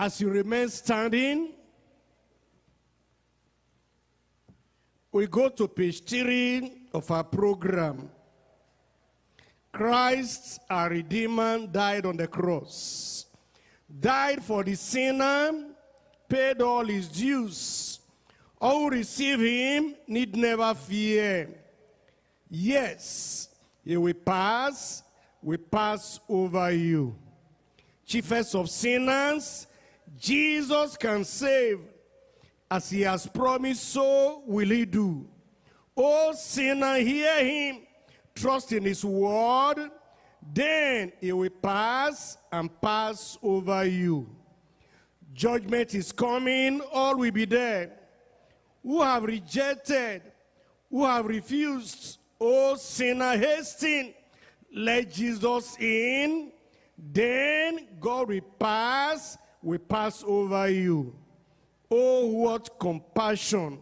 As you remain standing, we go to page three of our program. Christ, our Redeemer, died on the cross. Died for the sinner, paid all his dues. All who receive him need never fear. Yes, he will pass, will pass over you. Chiefest of sinners, Jesus can save. As he has promised, so will he do. O sinner, hear him, trust in his word, then he will pass and pass over you. Judgment is coming, all will be there. Who have rejected, who have refused, O sinner, hasten, let Jesus in, then God will pass, will pass over you. Oh, what compassion.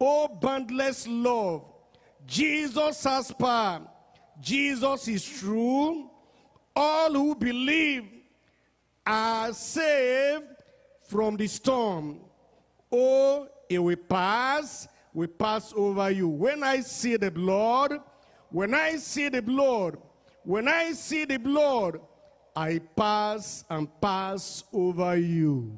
Oh, boundless love. Jesus has power. Jesus is true. All who believe are saved from the storm. Oh, it will pass, will pass over you. When I see the blood, when I see the blood, when I see the blood, I pass and pass over you.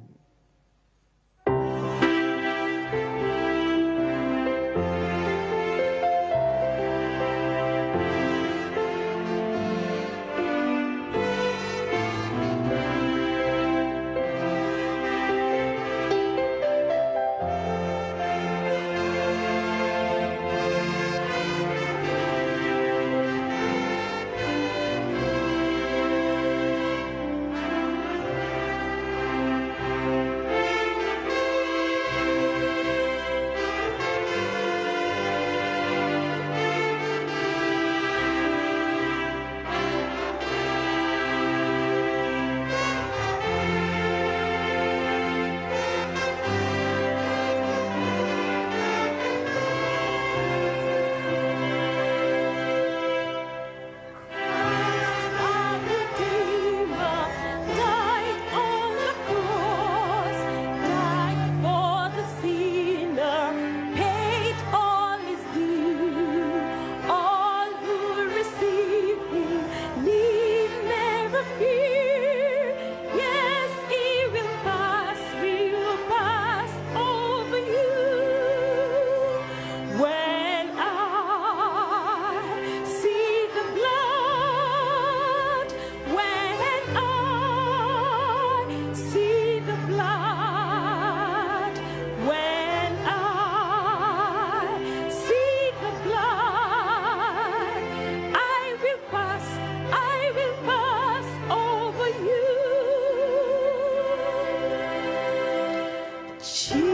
She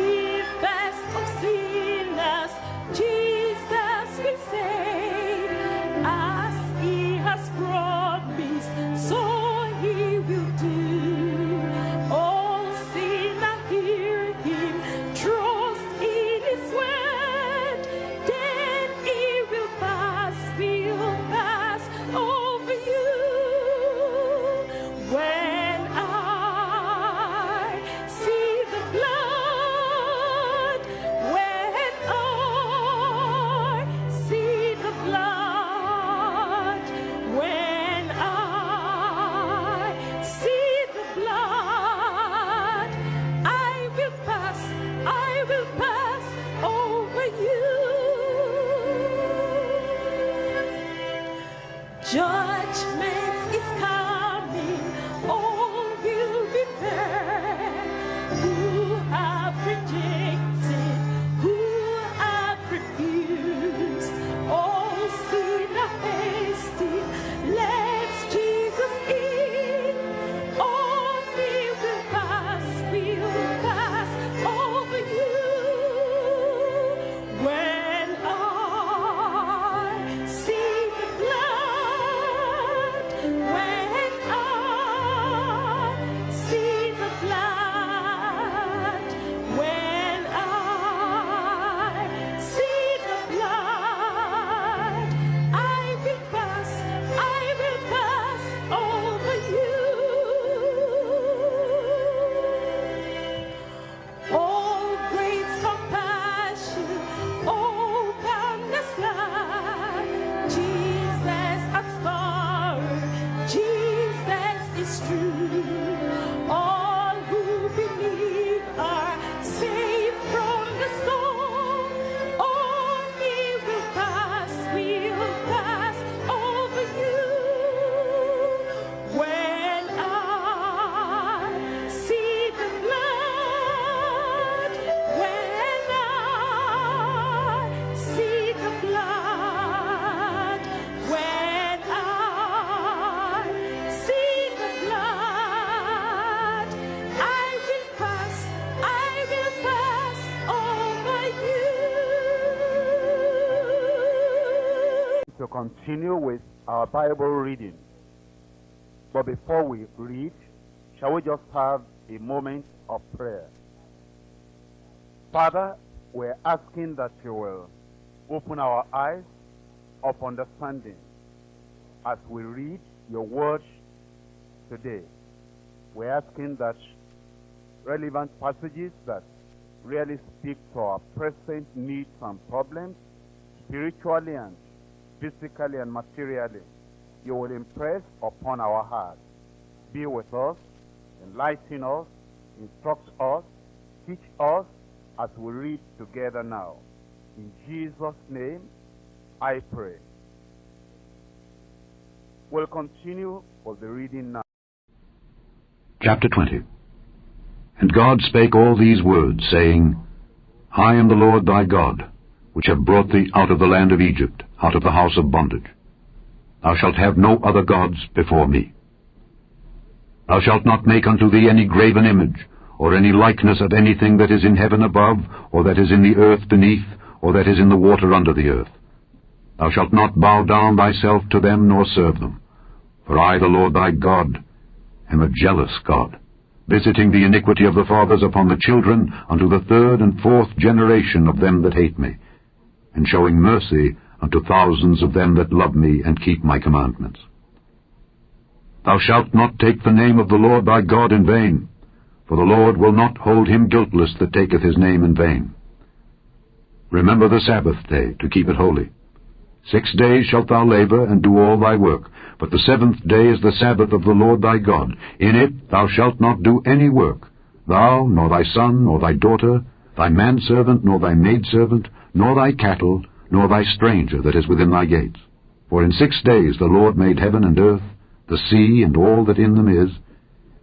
our Bible reading. But before we read, shall we just have a moment of prayer? Father, we're asking that you will open our eyes of understanding as we read your word today. We're asking that relevant passages that really speak to our present needs and problems, spiritually and physically and materially, you will impress upon our hearts. Be with us, enlighten us, instruct us, teach us as we read together now. In Jesus' name, I pray. We'll continue with the reading now. Chapter 20 And God spake all these words, saying, I am the Lord thy God, which have brought thee out of the land of Egypt, out of the house of bondage. Thou shalt have no other gods before me. Thou shalt not make unto thee any graven image, or any likeness of anything that is in heaven above, or that is in the earth beneath, or that is in the water under the earth. Thou shalt not bow down thyself to them, nor serve them. For I, the Lord thy God, am a jealous God, visiting the iniquity of the fathers upon the children unto the third and fourth generation of them that hate me, and showing mercy unto thousands of them that love me and keep my commandments. Thou shalt not take the name of the Lord thy God in vain, for the Lord will not hold him guiltless that taketh his name in vain. Remember the Sabbath day, to keep it holy. Six days shalt thou labor and do all thy work, but the seventh day is the Sabbath of the Lord thy God. In it thou shalt not do any work, thou, nor thy son, nor thy daughter, thy manservant, nor thy maidservant, nor thy cattle, nor thy stranger that is within thy gates. For in six days the Lord made heaven and earth, the sea and all that in them is,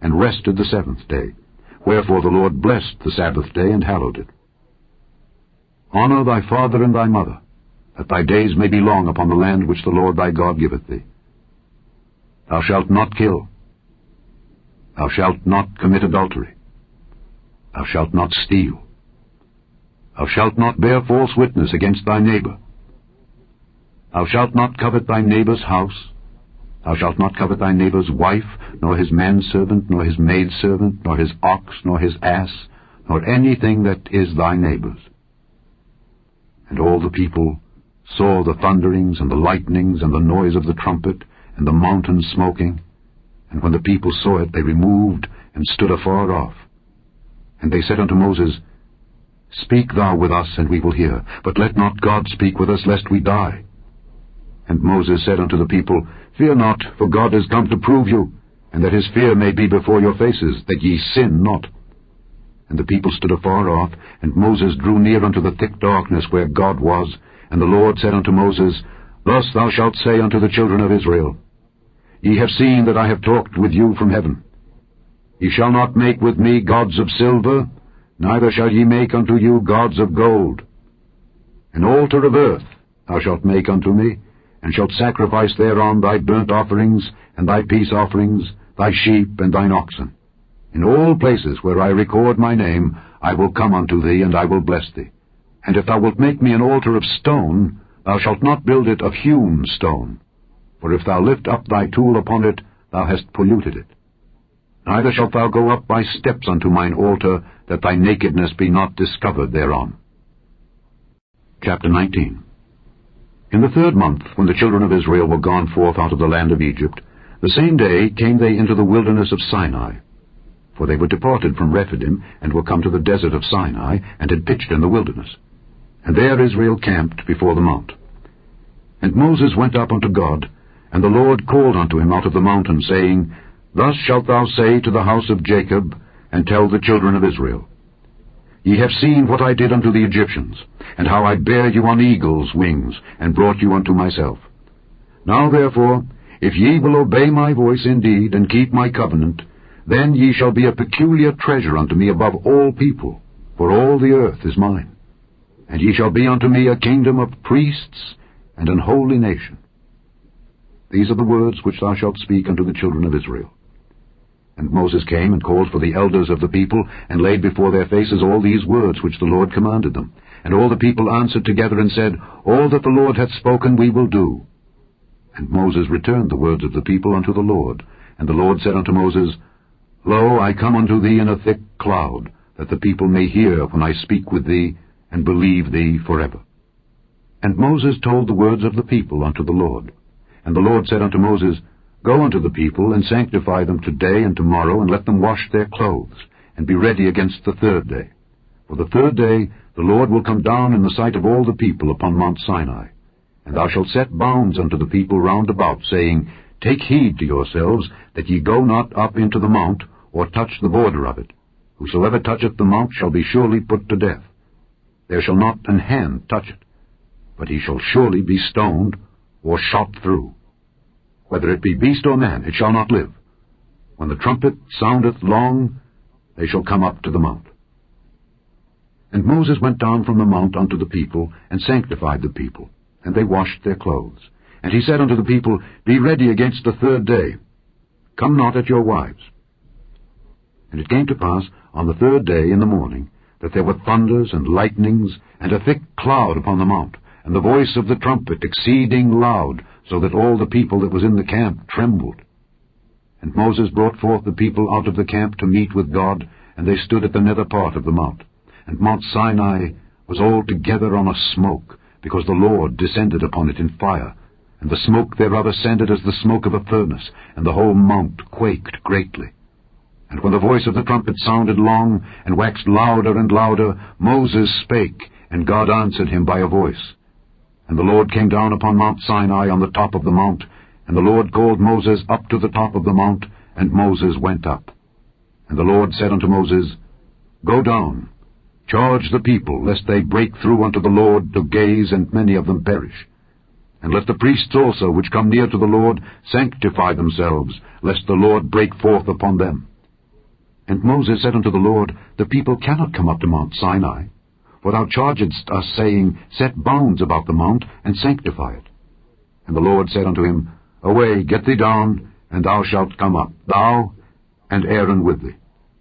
and rested the seventh day. Wherefore the Lord blessed the Sabbath day and hallowed it. Honor thy father and thy mother, that thy days may be long upon the land which the Lord thy God giveth thee. Thou shalt not kill. Thou shalt not commit adultery. Thou shalt not steal. Thou shalt not bear false witness against thy neighbor. Thou shalt not covet thy neighbor's house. Thou shalt not covet thy neighbor's wife, nor his manservant, nor his maidservant, nor his ox, nor his ass, nor anything that is thy neighbor's. And all the people saw the thunderings and the lightnings and the noise of the trumpet and the mountain smoking. And when the people saw it, they removed and stood afar off. And they said unto Moses, Speak thou with us, and we will hear. But let not God speak with us, lest we die. And Moses said unto the people, Fear not, for God is come to prove you, and that his fear may be before your faces, that ye sin not. And the people stood afar off, and Moses drew near unto the thick darkness where God was. And the Lord said unto Moses, Thus thou shalt say unto the children of Israel, Ye have seen that I have talked with you from heaven. Ye shall not make with me gods of silver, neither shall ye make unto you gods of gold. An altar of earth thou shalt make unto me, and shalt sacrifice thereon thy burnt offerings, and thy peace offerings, thy sheep, and thine oxen. In all places where I record my name, I will come unto thee, and I will bless thee. And if thou wilt make me an altar of stone, thou shalt not build it of hewn stone. For if thou lift up thy tool upon it, thou hast polluted it. Neither shalt thou go up by steps unto mine altar, that thy nakedness be not discovered thereon. Chapter 19 In the third month, when the children of Israel were gone forth out of the land of Egypt, the same day came they into the wilderness of Sinai. For they were departed from Rephidim, and were come to the desert of Sinai, and had pitched in the wilderness. And there Israel camped before the mount. And Moses went up unto God, and the Lord called unto him out of the mountain, saying, Thus shalt thou say to the house of Jacob, and tell the children of Israel, Ye have seen what I did unto the Egyptians, and how I bare you on eagle's wings, and brought you unto myself. Now therefore, if ye will obey my voice indeed, and keep my covenant, then ye shall be a peculiar treasure unto me above all people, for all the earth is mine. And ye shall be unto me a kingdom of priests and an holy nation. These are the words which thou shalt speak unto the children of Israel. And Moses came and called for the elders of the people, and laid before their faces all these words which the Lord commanded them. And all the people answered together and said, All that the Lord hath spoken we will do. And Moses returned the words of the people unto the Lord. And the Lord said unto Moses, Lo, I come unto thee in a thick cloud, that the people may hear when I speak with thee, and believe thee forever. And Moses told the words of the people unto the Lord. And the Lord said unto Moses, Go unto the people, and sanctify them today and tomorrow, and let them wash their clothes, and be ready against the third day. For the third day the Lord will come down in the sight of all the people upon Mount Sinai. And thou shalt set bounds unto the people round about, saying, Take heed to yourselves, that ye go not up into the mount, or touch the border of it. Whosoever toucheth the mount shall be surely put to death. There shall not an hand touch it, but he shall surely be stoned, or shot through. Whether it be beast or man, it shall not live. When the trumpet soundeth long, they shall come up to the mount. And Moses went down from the mount unto the people, and sanctified the people, and they washed their clothes. And he said unto the people, Be ready against the third day. Come not at your wives. And it came to pass on the third day in the morning, that there were thunders and lightnings, and a thick cloud upon the mount, and the voice of the trumpet exceeding loud, so that all the people that was in the camp trembled. And Moses brought forth the people out of the camp to meet with God, and they stood at the nether part of the mount. And Mount Sinai was altogether on a smoke, because the Lord descended upon it in fire, and the smoke thereof ascended as the smoke of a furnace, and the whole mount quaked greatly. And when the voice of the trumpet sounded long, and waxed louder and louder, Moses spake, and God answered him by a voice. And the Lord came down upon Mount Sinai on the top of the mount, and the Lord called Moses up to the top of the mount, and Moses went up. And the Lord said unto Moses, Go down, charge the people, lest they break through unto the Lord to gaze, and many of them perish. And let the priests also, which come near to the Lord, sanctify themselves, lest the Lord break forth upon them. And Moses said unto the Lord, The people cannot come up to Mount Sinai, for thou chargedst us, saying, Set bounds about the mount, and sanctify it. And the Lord said unto him, Away, get thee down, and thou shalt come up, thou and Aaron with thee.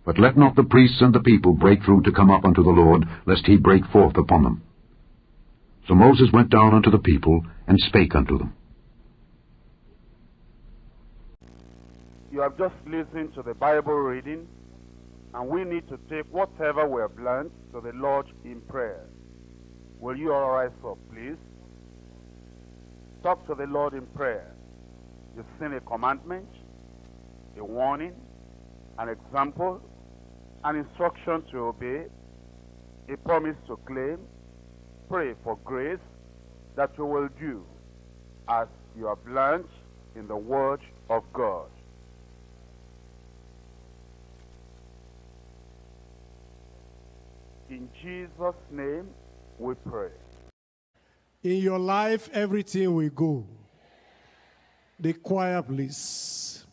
But let not the priests and the people break through to come up unto the Lord, lest he break forth upon them. So Moses went down unto the people, and spake unto them. You have just listened to the Bible reading, and we need to take whatever we have learned to the Lord in prayer. Will you all rise up, please? Talk to the Lord in prayer. You've seen a commandment, a warning, an example, an instruction to obey, a promise to claim. Pray for grace that you will do as you have learned in the Word of God. In Jesus' name we pray. In your life, everything will go. The choir, please.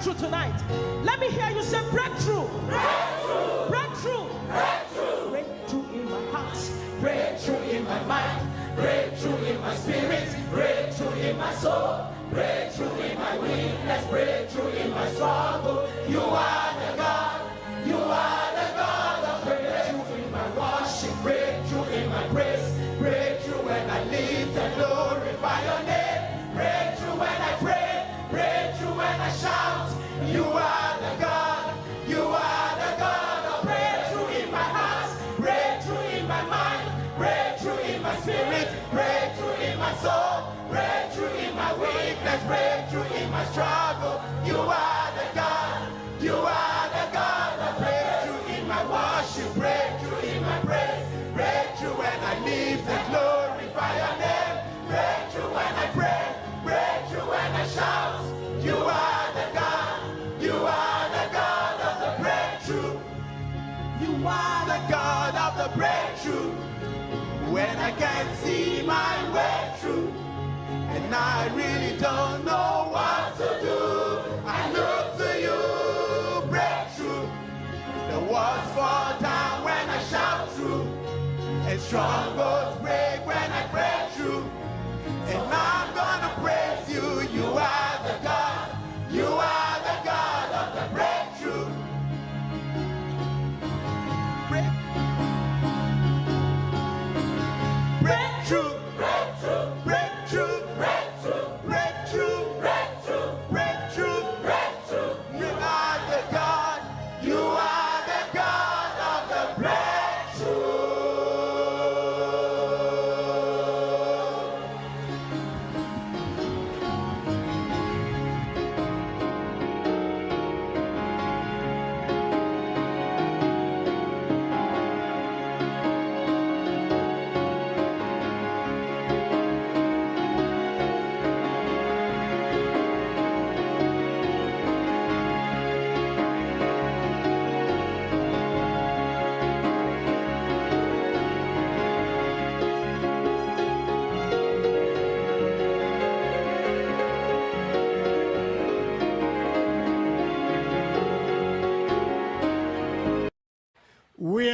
Breakthrough tonight, let me hear you say breakthrough. Breakthrough. Breakthrough. Breakthrough. Breakthrough in my heart. Breakthrough in my mind. Breakthrough in my spirit. Breakthrough in my soul. Breakthrough in my weakness. Breakthrough in my struggle. You are Breakthrough in my struggle. You are the God. You are the God of breakthrough in my worship. Breakthrough in my praise. Breakthrough when I live and glorify your name. Breakthrough when I pray. Breakthrough when I shout. You are the God. You are the God of the breakthrough. You are the God of the breakthrough. When I can't see my way through. I really don't know what to do. I look to you, breakthrough. The walls fall down when I shout through. And strongholds break when I break through. And I'm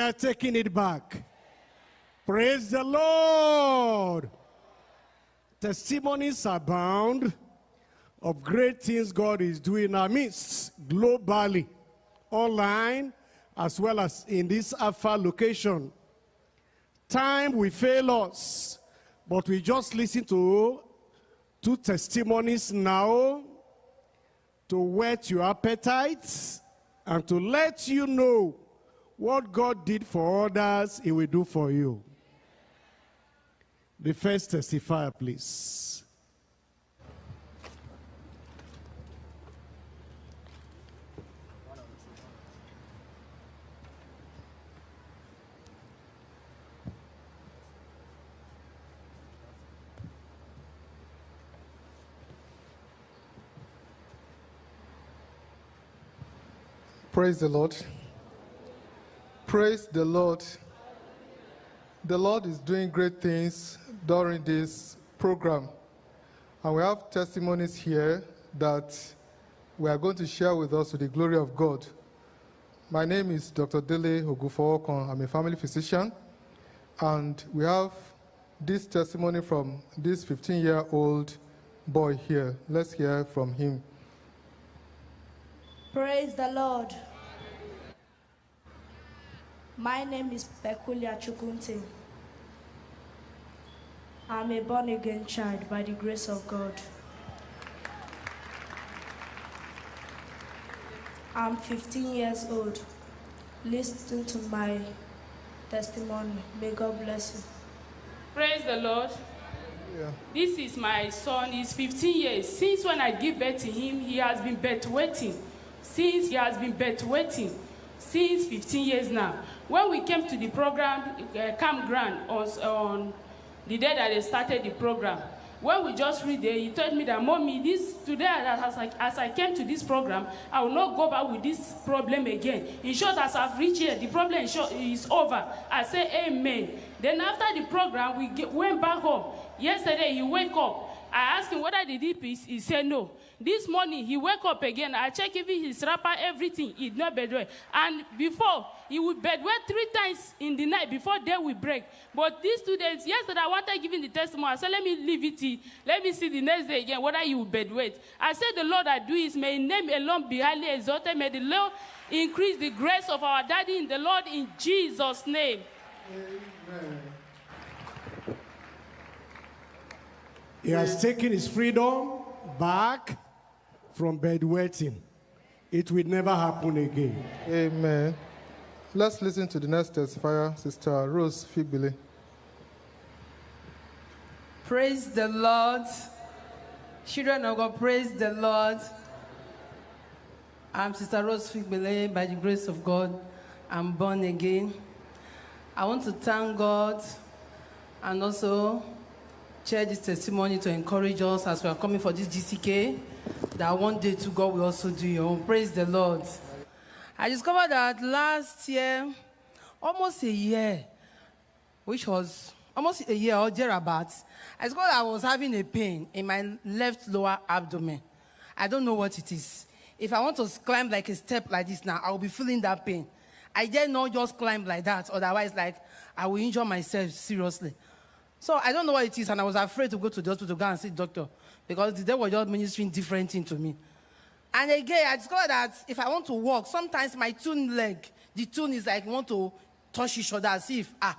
are taking it back. Praise the Lord. Testimonies abound of great things God is doing in our midst, globally, online, as well as in this Alpha location. Time will fail us, but we just listen to two testimonies now to whet your appetite and to let you know what God did for others, He will do for you. The first testifier, please. Praise the Lord. Praise the Lord. The Lord is doing great things during this program. And we have testimonies here that we are going to share with us to the glory of God. My name is Dr. Dele Ogufowokon. I'm a family physician. And we have this testimony from this 15 year old boy here. Let's hear from him. Praise the Lord. My name is Pekulia Chukunte. I'm a born again child by the grace of God. I'm 15 years old. Listen to my testimony. May God bless you. Praise the Lord. Yeah. This is my son. He's 15 years. Since when I give birth to him, he has been birth waiting. Since he has been birth waiting. Since 15 years now. When we came to the program, uh, campground, on, on the day that they started the program, when we just read there, he told me that, Mommy, this today, as I, as I came to this program, I will not go back with this problem again. In short, as I've reached here, the problem is, over. I say, Amen. Then after the program, we get, went back home. Yesterday, he wake up. I asked him whether the deep is. He said no. This morning, he wake up again. I check even his wrapper, everything. He not bedwet. And before, he would bedwet three times in the night before day will break. But these two days, yesterday, I wanted giving the testimony. I said, let me leave it. here. Let me see the next day again whether you bedwet. I said, the Lord I do is may name alone be highly exalted. May the Lord increase the grace of our daddy in the Lord in Jesus' name. Amen. He has taken his freedom back from bedwetting. It will never happen again. Amen. Let's listen to the next testifier, Sister Rose Figbile. Praise the Lord. Children of God, praise the Lord. I'm Sister Rose Figbele. By the grace of God, I'm born again. I want to thank God and also share this testimony to encourage us as we are coming for this GCK that one day to God will also do your own. Praise the Lord. I discovered that last year, almost a year, which was almost a year or thereabouts, I discovered I was having a pain in my left lower abdomen. I don't know what it is. If I want to climb like a step like this now, I will be feeling that pain. I dare not just climb like that, otherwise, like I will injure myself seriously. So I don't know what it is, and I was afraid to go to the hospital to go and see the doctor because they were just ministering different things to me. And again, I discovered that if I want to walk, sometimes my tune leg, the tune is like want to touch each other as if, ah,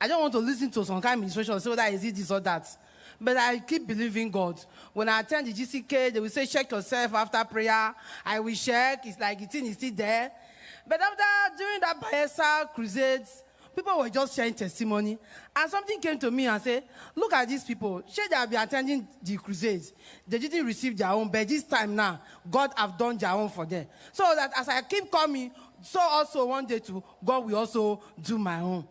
I don't want to listen to some kind of and say whether is it this or that. But I keep believing God. When I attend the GCK, they will say, check yourself after prayer. I will check. It's like the thing is still there. But after, during that Bayelsa crusades, people were just sharing testimony. And something came to me and said, look at these people. Sure, they have been attending the crusades. They didn't receive their own, but this time now, God have done their own for them. So that as I keep coming, so also one day too, God will also do my own.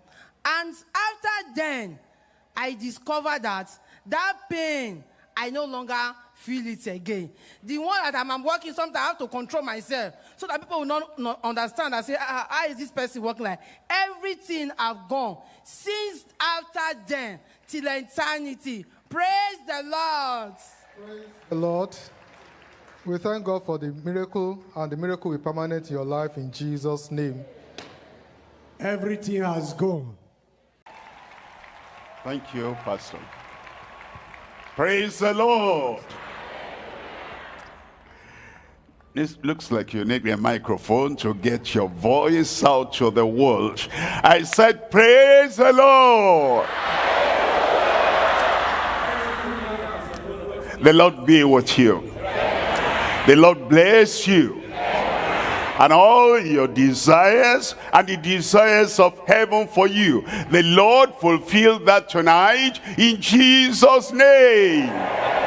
And after then, I discovered that that pain, I no longer feel it again. The one that I'm, I'm working, sometimes I have to control myself so that people will not, not understand I say, ah, how is this person working like? Everything I've gone since after then till eternity. Praise the Lord. Praise The Lord, we thank God for the miracle, and the miracle will be permanent in your life in Jesus' name. Everything has gone. Thank you, Pastor. Praise the Lord. This looks like you need a microphone to get your voice out to the world. I said, praise the Lord. The Lord be with you. The Lord bless you. And all your desires and the desires of heaven for you. The Lord fulfill that tonight in Jesus' name.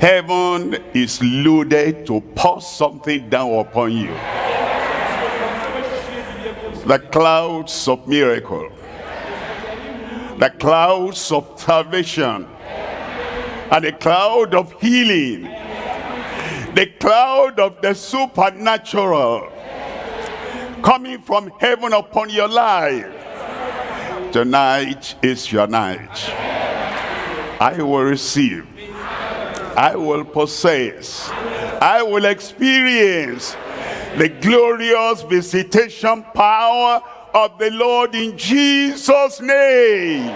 Heaven is loaded to pour something down upon you. The clouds of miracle. The clouds of salvation. And the cloud of healing. The cloud of the supernatural. Coming from heaven upon your life. Tonight is your night. I will receive I will possess, I will experience the glorious visitation power of the Lord in Jesus' name.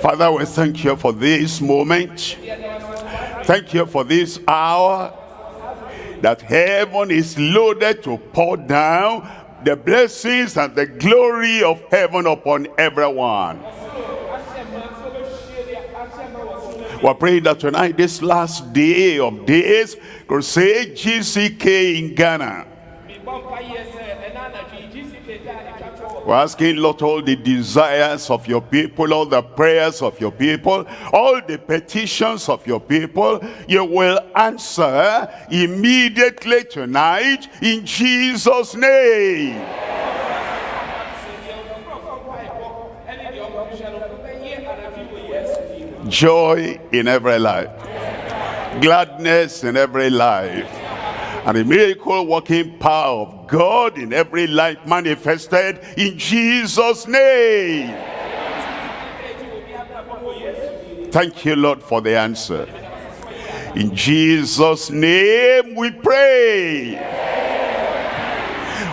Father, we thank you for this moment. Thank you for this hour that heaven is loaded to pour down the blessings and the glory of heaven upon everyone. We're praying that tonight, this last day of days, Crusade GCK in Ghana. We're asking, Lord, all the desires of your people, all the prayers of your people, all the petitions of your people, you will answer immediately tonight in Jesus' name. Joy in every life, gladness in every life, and the miracle working power of God in every life manifested in Jesus' name. Thank you, Lord, for the answer. In Jesus' name we pray.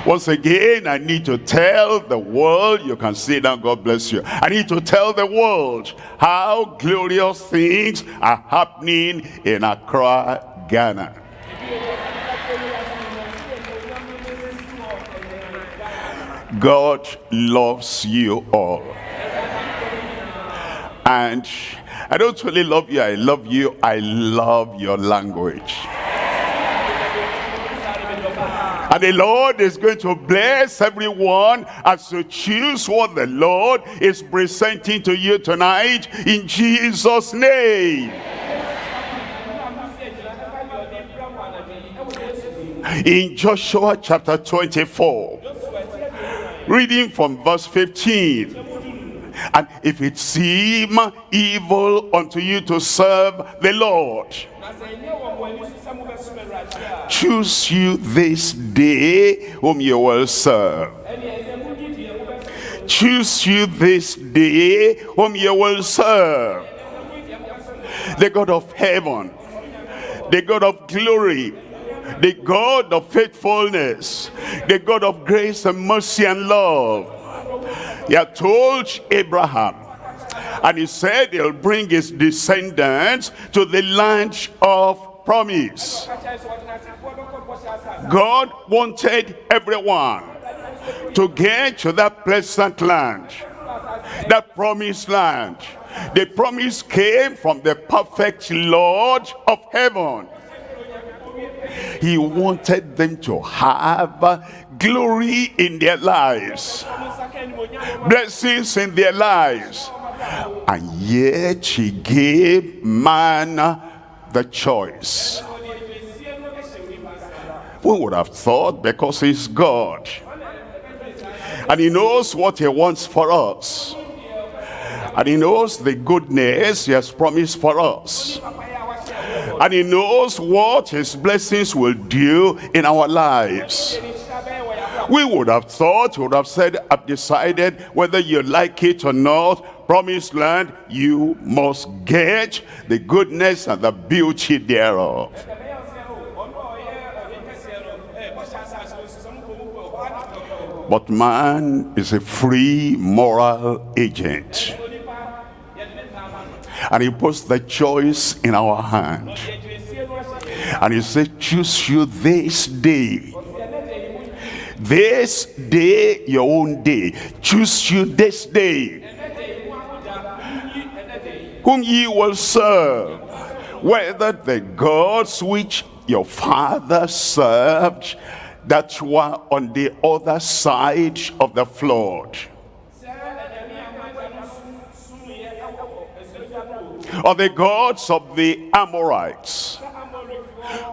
Once again, I need to tell the world, you can sit down, God bless you. I need to tell the world how glorious things are happening in Accra, Ghana. God loves you all. And I don't really love you, I love you, I love your language. And the Lord is going to bless everyone as you choose what the Lord is presenting to you tonight in Jesus' name. In Joshua chapter 24, reading from verse 15. And if it seem evil unto you to serve the Lord, Choose you this day whom you will serve. Choose you this day whom you will serve. The God of heaven, the God of glory, the God of faithfulness, the God of grace and mercy and love. He had told Abraham, and he said he'll bring his descendants to the land of promise. God wanted everyone to get to that pleasant land, that promised land. The promise came from the perfect Lord of heaven. He wanted them to have glory in their lives, blessings in their lives. And yet he gave man the choice. We would have thought because he's God. And he knows what he wants for us. And he knows the goodness he has promised for us. And he knows what his blessings will do in our lives. We would have thought, would have said, I've decided whether you like it or not, promised land, you must get the goodness and the beauty thereof. But man is a free moral agent. And he puts the choice in our hand. And he said, choose you this day. This day, your own day. Choose you this day. Whom ye will serve. Whether the gods which your father served that were on the other side of the flood. Or the gods of the Amorites,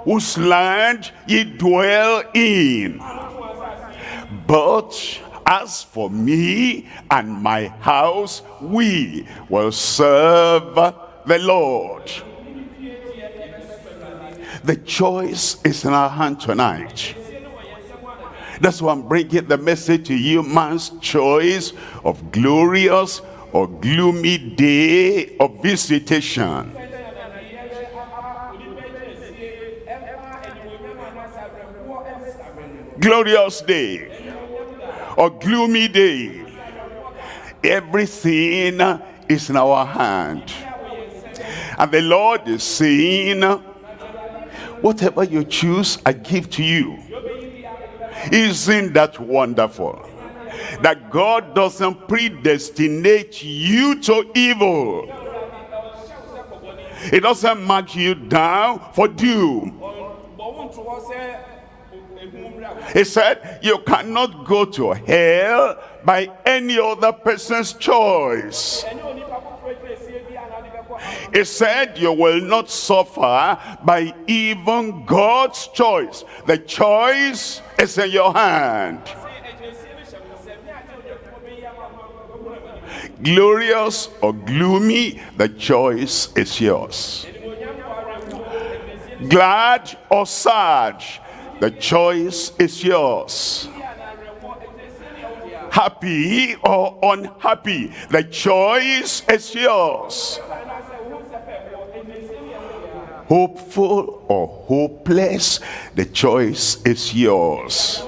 whose land ye dwell in. But as for me and my house, we will serve the Lord. The choice is in our hand tonight. That's why I'm bringing the message to you, man's choice of glorious or gloomy day of visitation. Glorious day or gloomy day. Everything is in our hand. And the Lord is saying, whatever you choose, I give to you. Isn't that wonderful? That God doesn't predestinate you to evil. It doesn't mark you down for doom. He said, you cannot go to hell by any other person's choice. He said, you will not suffer by even God's choice. The choice is in your hand. Glorious or gloomy, the choice is yours. Glad or sad, the choice is yours. Happy or unhappy, the choice is yours. Hopeful or hopeless, the choice is yours.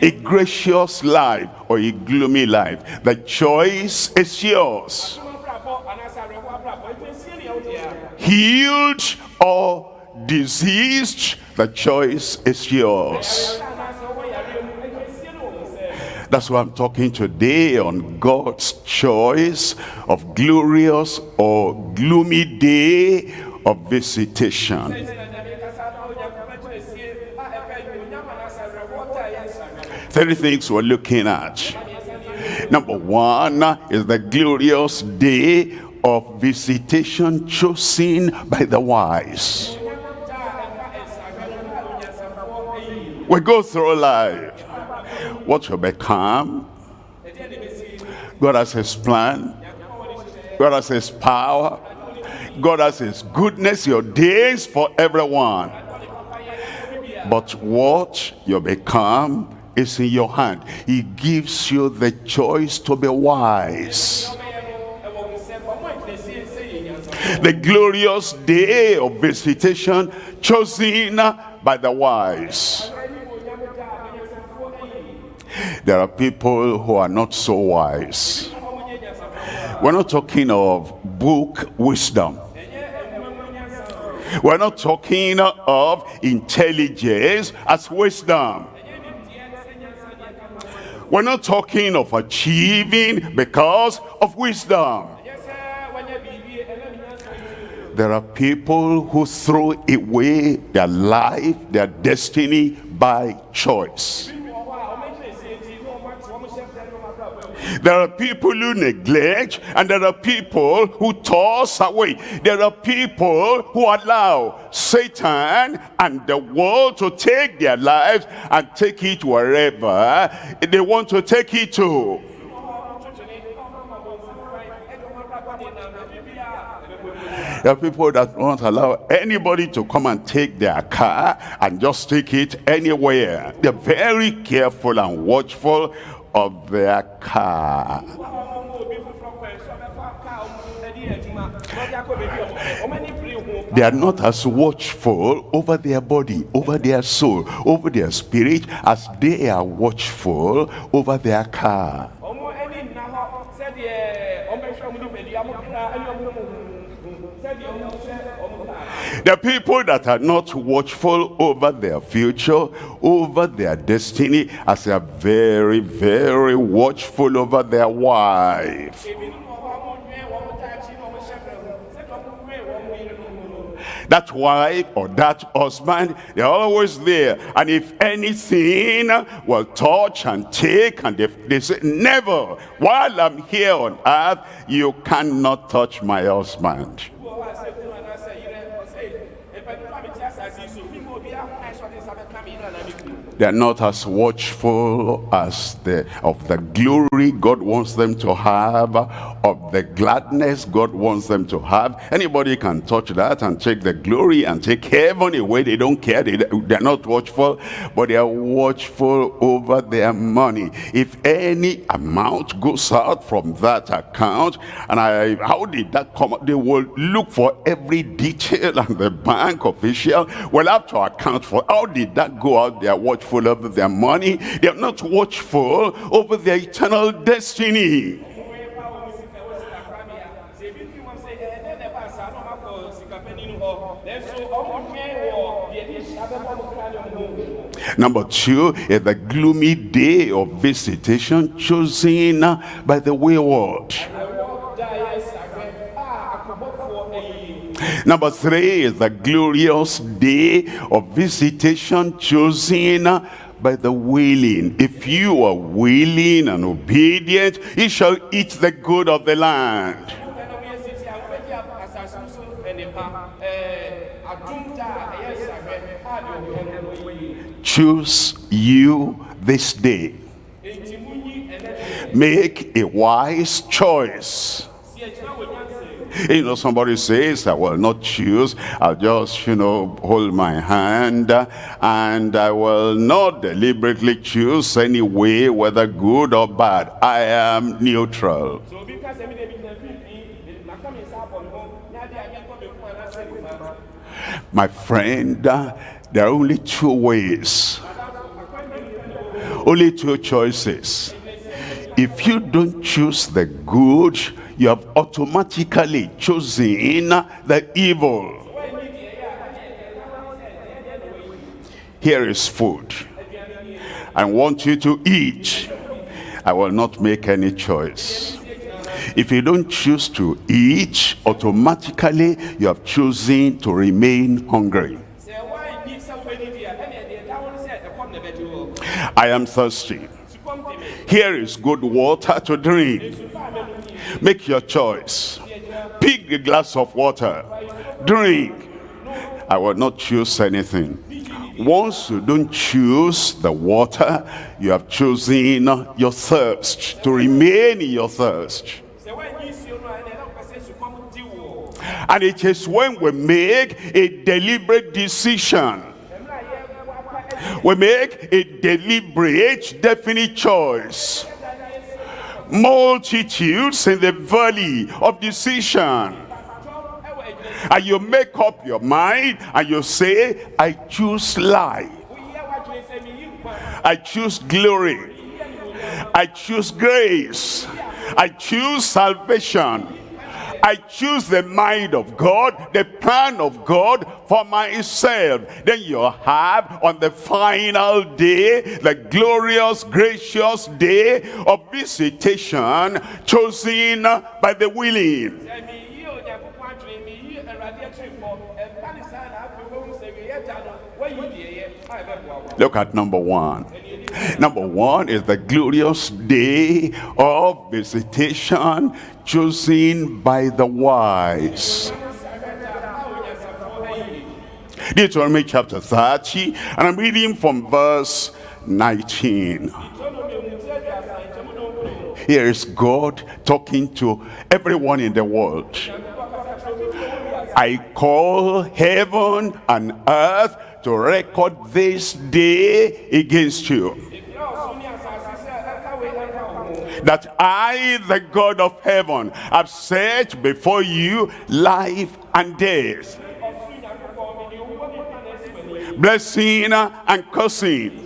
A gracious life or a gloomy life, the choice is yours. Healed or diseased, the choice is yours. That's why I'm talking today on God's choice of glorious or gloomy day of visitation. Three things we're looking at. Number one is the glorious day of visitation chosen by the wise. We go through life. What will become? God has his plan. God has his power. God has his goodness, your days for everyone. But what you become is in your hand. He gives you the choice to be wise. The glorious day of visitation chosen by the wise. There are people who are not so wise. We're not talking of book wisdom. We're not talking of intelligence as wisdom. We're not talking of achieving because of wisdom. There are people who throw away their life, their destiny by choice. There are people who neglect and there are people who toss away. There are people who allow Satan and the world to take their lives and take it wherever they want to take it to. There are people that won't allow anybody to come and take their car and just take it anywhere. They're very careful and watchful of their car. They are not as watchful over their body, over their soul, over their spirit as they are watchful over their car. The people that are not watchful over their future, over their destiny, as they are very, very watchful over their wife. That wife or that husband, they're always there. And if anything will touch and take, and if they say, never, while I'm here on earth, you cannot touch my husband. Kunu They're not as watchful as the of the glory God wants them to have, of the gladness God wants them to have. Anybody can touch that and take the glory and take heaven away. They don't care. They, they're not watchful, but they are watchful over their money. If any amount goes out from that account, and I, how did that come? out? They will look for every detail, and the bank official will have to account for how did that go out. They are watchful over their money. They are not watchful over their eternal destiny. Number two is the gloomy day of visitation chosen by the wayward. Number three is the glorious day of visitation chosen by the willing. If you are willing and obedient, you shall eat the good of the land. Choose you this day. Make a wise choice. You know, somebody says, I will not choose. I'll just, you know, hold my hand and I will not deliberately choose any way, whether good or bad. I am neutral. so obi ka sɛ mi de mi gyina mfimfini maka mi nsa abɔ mi ho na adi a yɛnkɔ mi ko anaasɛ nipa My friend, uh, there are only two ways, only two choices. If you don't choose the good, you have automatically chosen the evil. Here is food. I want you to eat. I will not make any choice. If you don't choose to eat, automatically you have chosen to remain hungry. I am thirsty. Here is good water to drink. Make your choice. Pick the glass of water. Drink. I will not choose anything. Once you don't choose the water, you have chosen your thirst, to remain in your thirst. a And it is when we make a deliberate decision, a we make a deliberate, definite choice. Multitudes in the valley of decision. And you make up your mind and you say, I choose life. I choose glory. I choose grace. I choose salvation. I choose the mind of God, the plan of God for myself. Then you have on the final day, the glorious, gracious day of visitation chosen by the willing. Look at number one. Number one is the glorious day of visitation chosen by the wise. Deuteronomy chapter 30, and I'm reading from verse 19. Here is God talking to everyone in the world. I call heaven and earth to record this day against you. That I, the God of heaven, have set before you life and death, blessing and cursing.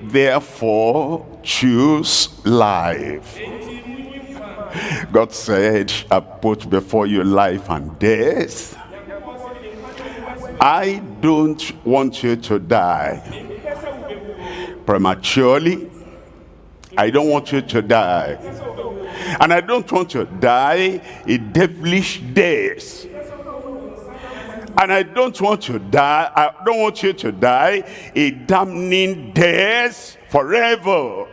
Therefore, choose life. God said, I put before you life and death. I don't want you to die prematurely. I don't want you to die. And I don't want you to die a devilish death. And I don't want to die, I don't want you to die a damning death forever.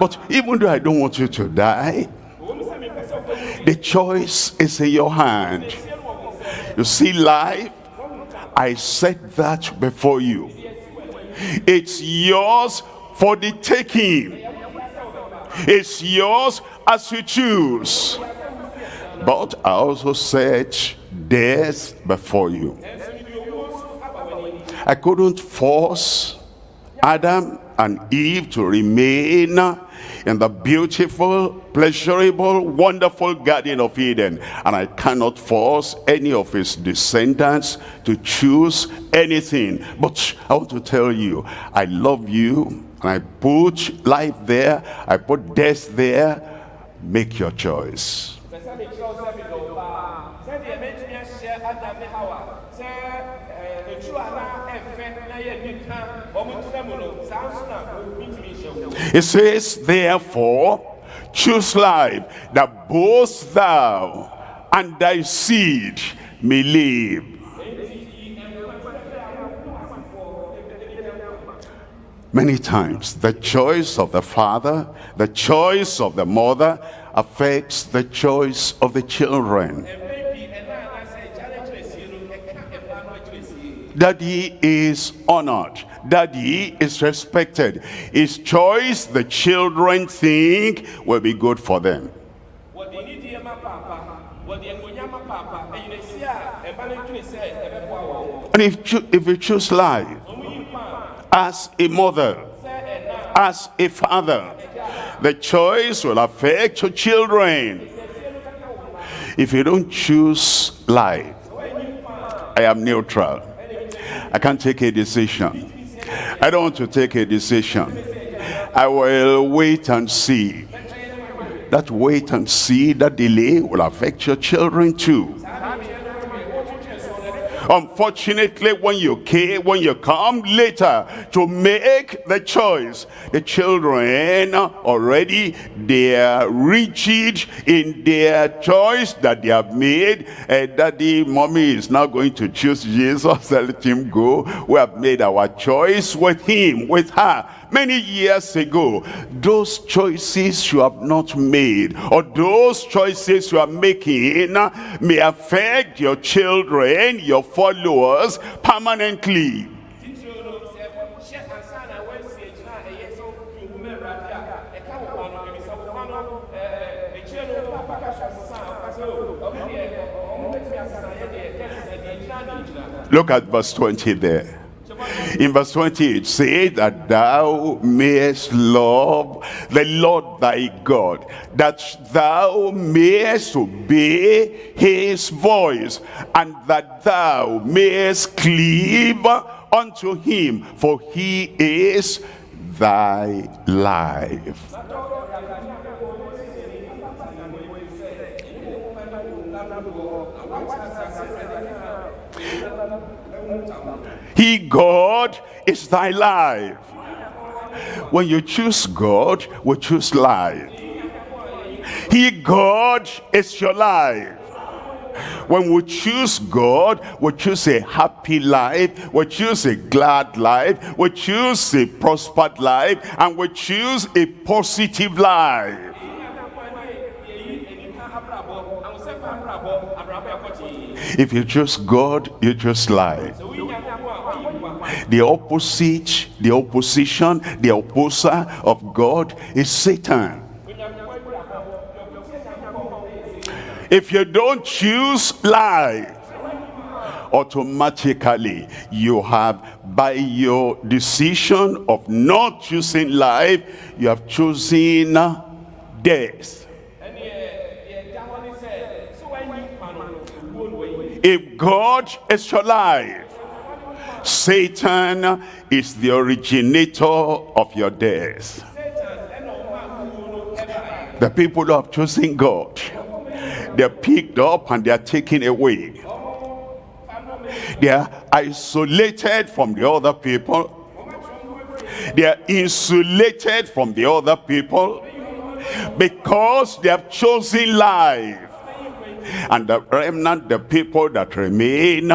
But even though I don't want you to die, the choice is in your hand. You see life, I set that before you. It's yours for the taking. It's yours as you choose. But I also set death before you. I couldn't force Adam and Eve to remain in the beautiful, pleasurable, wonderful Garden of Eden. And I cannot force any of his descendants to choose anything. But I want to tell you, I love you. And I put life there. I put death there. Make your choice. It says, therefore, choose life, that both thou and thy seed may live. Many times, the choice of the father, the choice of the mother, affects the choice of the children. Daddy is honored daddy is respected. His choice, the children think, will be good for them. And if, if you choose life as a mother, as a father, the choice will affect your children. If you don't choose life, I am neutral. I can't take a decision. I don't want to take a decision. I will wait and see. That wait and see, that delay will affect your children too. Unfortunately, when you came, when you come later to make the choice, the children already they are rigid in their choice that they have made. And daddy, mommy is now going to choose Jesus. Let him go. We have made our choice with him, with her many years ago those choices you have not made or those choices you are making may affect your children your followers permanently Look at verse 20 there. In verse 20 it says that thou mayest love the Lord thy God, that thou mayest obey his voice, and that thou mayest cleave unto him, for he is thy life. He, God, is thy life. When you choose God, we choose life. He, God, is your life. When we choose God, we choose a happy life, we choose a glad life, we choose a prospered life, and we choose a positive life. If you choose God, you choose life. The opposite, the opposition, the opposer of God is Satan. If you don't choose life, automatically you have by your decision of not choosing life you have chosen death If God is your life, Satan is the originator of your death. The people who have chosen God, they're picked up and they're taken away. They are isolated from the other people. They are insulated from the other people because they have chosen life and the remnant, the people that remain,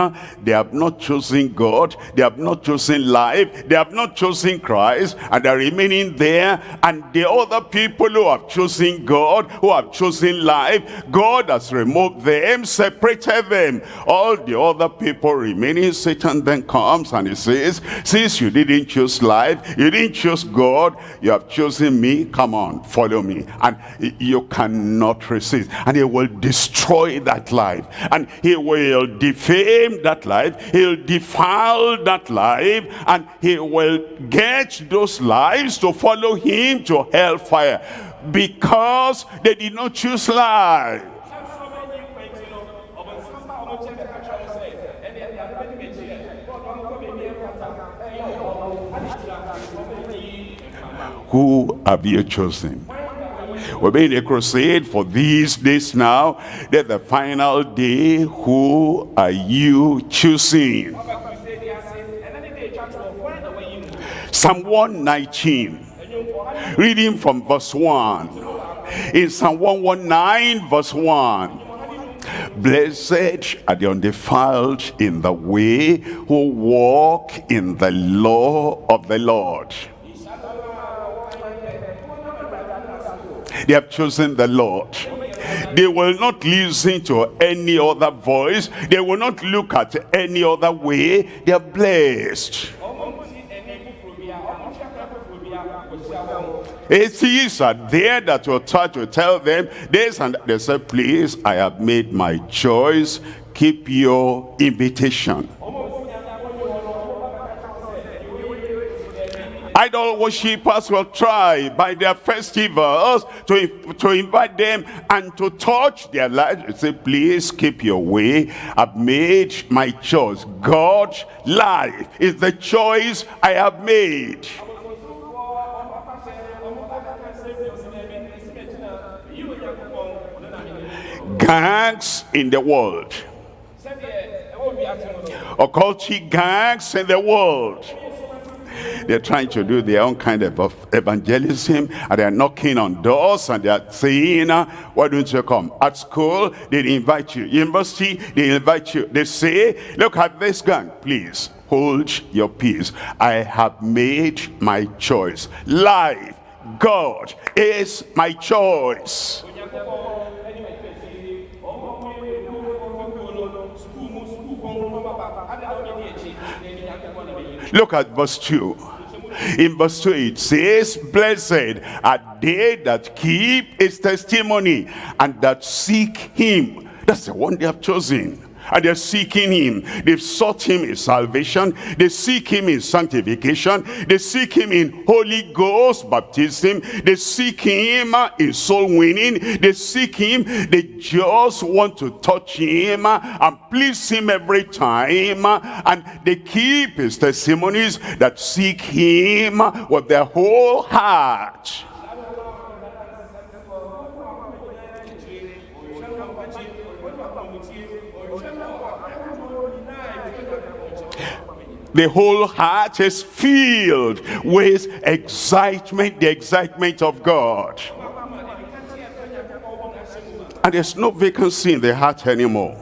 they have not chosen God, they have not chosen life, they have not chosen Christ, and they're remaining there. And the other people who have chosen God, who have chosen life, God has removed them, separated them. All the other people remaining, Satan then comes and he says, since you didn't choose life, you didn't choose God, you have chosen me, come on, follow me. And you cannot resist. And he will destroy destroy that life. And he will defame that life. He'll defile that life. And he will get those lives to follow him to hellfire. Because they did not choose life who have you chosen we're being a crusade for these days now. That the final day, who are you choosing? Psalm 119, reading from verse 1. In Psalm 119, verse 1. Blessed are the undefiled in the way who walk in the law of the Lord. They have chosen the Lord. They will not listen to any other voice. They will not look at any other way. They are blessed. Atheists are there that will try to tell them this and they say, please, I have made my choice. Keep your invitation. Idol worshippers will try by their festivals to, to invite them and to touch their lives. Say, please keep your way. I've made my choice. God's life is the choice I have made. Gangs in the world. Occultic gangs in the world they're trying to do their own kind of evangelism and they're knocking on doors and they're saying, uh, why don't you come? At school, they invite you. University, they invite you. They say, look at this gun, please. Hold your peace. I have made my choice. Life, God is my choice. Look at verse 2. In verse 2 it says, Blessed are they that keep his testimony and that seek him. That's the one they have chosen and they're seeking him. They've sought him in salvation. They seek him in sanctification. They seek him in holy ghost baptism. They seek him in soul winning. They seek him. They just want to touch him and please him every time. And they keep his testimonies that seek him with their whole heart the whole heart is filled with excitement, the excitement of God. And there's no vacancy in the heart anymore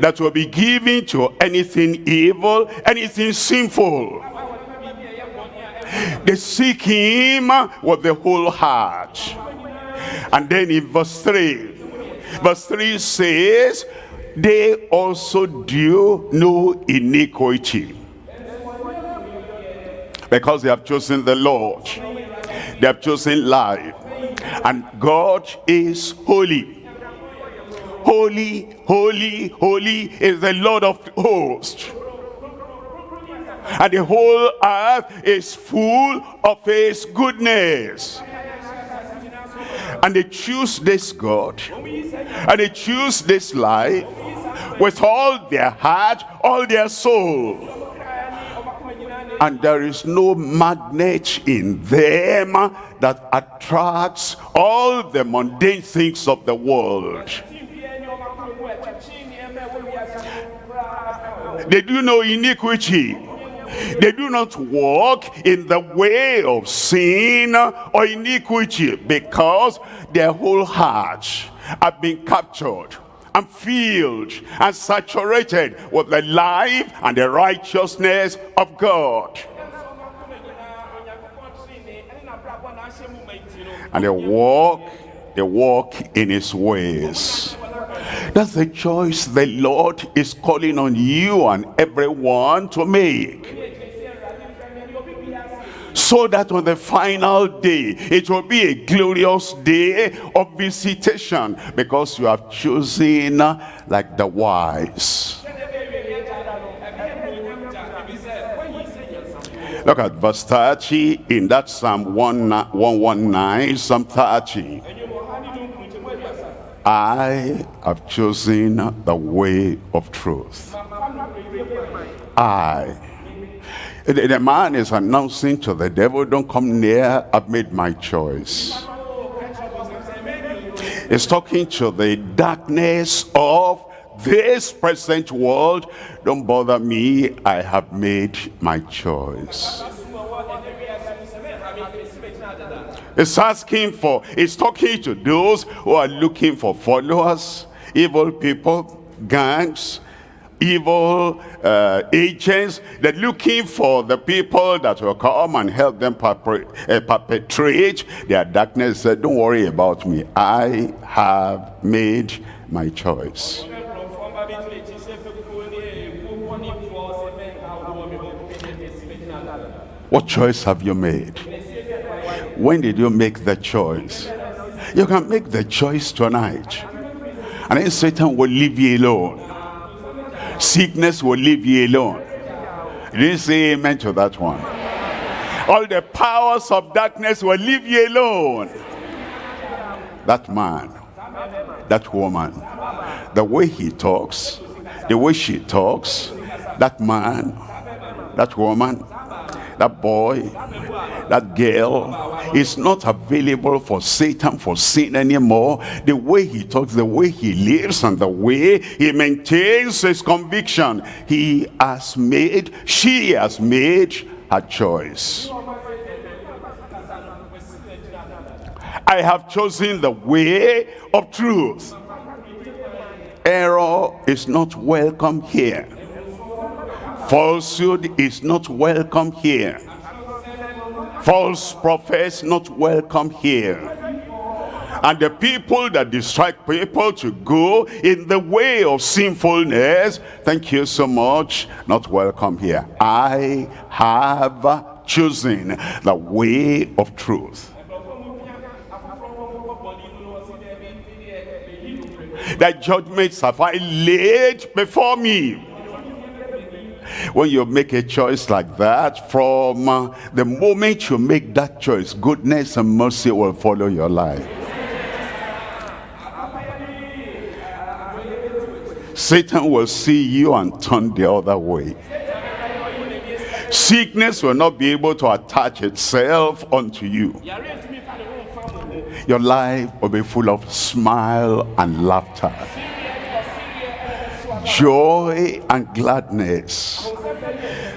that will be given to anything evil, anything sinful. They seek him with the whole heart. And then in verse 3, verse 3 says, they also do no iniquity. Because they have chosen the Lord. They have chosen life. And God is holy. Holy, holy, holy is the Lord of hosts. And the whole earth is full of his goodness and they choose this God and they choose this life with all their heart, all their soul. And there is no magnet in them that attracts all the mundane things of the world. They do no iniquity. They do not walk in the way of sin or iniquity because their whole hearts have been captured and filled and saturated with the life and the righteousness of God. And they walk, they walk in his ways. That's the choice the Lord is calling on you and everyone to make. So that on the final day, it will be a glorious day of visitation because you have chosen uh, like the wise. Look at verse 30 in that Psalm 119, Psalm 30. I have chosen the way of truth. I. The, man is announcing to the devil, don't come near, I've made my choice. He's talking to the darkness of this present world. Don't bother me, I have made my choice. It's asking for, it's talking to those who are looking for followers, evil people, gangs, evil uh, agents. They're looking for the people that will come and help them uh, perpetrate their darkness. Said, Don't worry about me. I have made my choice. What choice have you made? When did you make the choice? You can make the choice tonight. And then Satan will leave you alone. Sickness will leave you alone. You didn't say amen to that one. All the powers of darkness will leave you alone. That man, that woman, the way he talks, the way she talks, that man, that woman, that boy, that girl is not available for Satan for sin anymore. The way he talks, the way he lives, and the way he maintains his conviction. He has made, she has made her choice. I have chosen the way of truth. Error is not welcome here. Falsehood is not welcome here. False prophets not welcome here. And the people that distract people to go in the way of sinfulness, thank you so much, not welcome here. I have chosen the way of truth. That judgments have I laid before me when you make a choice like that, from uh, the moment you make that choice, goodness and mercy will follow your life. Satan will see you and turn the other way. Sickness will not be able to attach itself unto you. Your life will be full of smile and laughter joy and gladness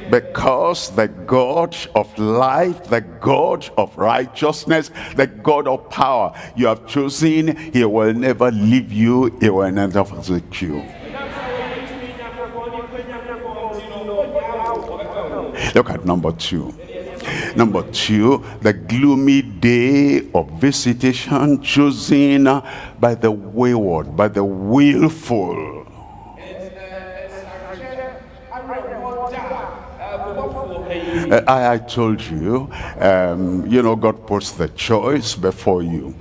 because the God of life, the God of righteousness, the God of power you have chosen, he will never leave you, he will never forsake you. Look at number two. Number two, the gloomy day of visitation chosen by the wayward, by the willful I, I told you, um, you know, God puts the choice before you.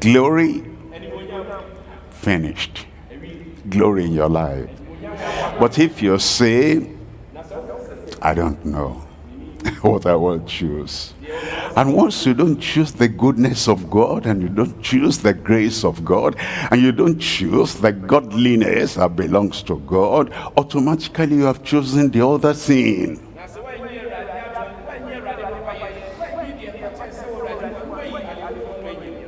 Glory, finished. Glory in your life. But if you say, I don't know what I will choose. And once you don't choose the goodness of God and you don't choose the grace of God and you don't choose the godliness that belongs to God, automatically you have chosen the other thing.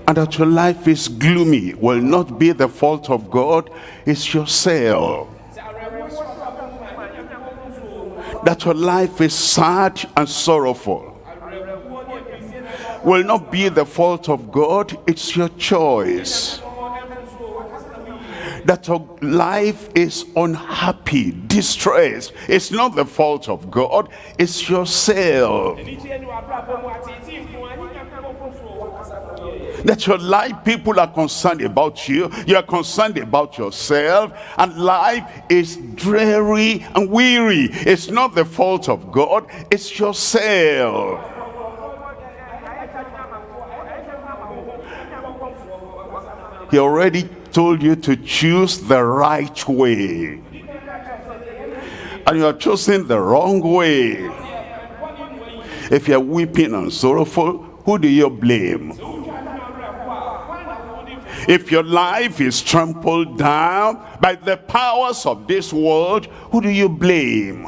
And that your life is gloomy will not be the fault of God, it's yourself. That your life is sad and sorrowful will not be the fault of God, it's your choice. That your life is unhappy, distressed, it's not the fault of God, it's yourself. That your life, people are concerned about you, you are concerned about yourself, and life is dreary and weary. It's not the fault of God, it's yourself. He already told you to choose the right way. And you are choosing the wrong way. If you're weeping and sorrowful, who do you blame? If your life is trampled down by the powers of this world, who do you blame?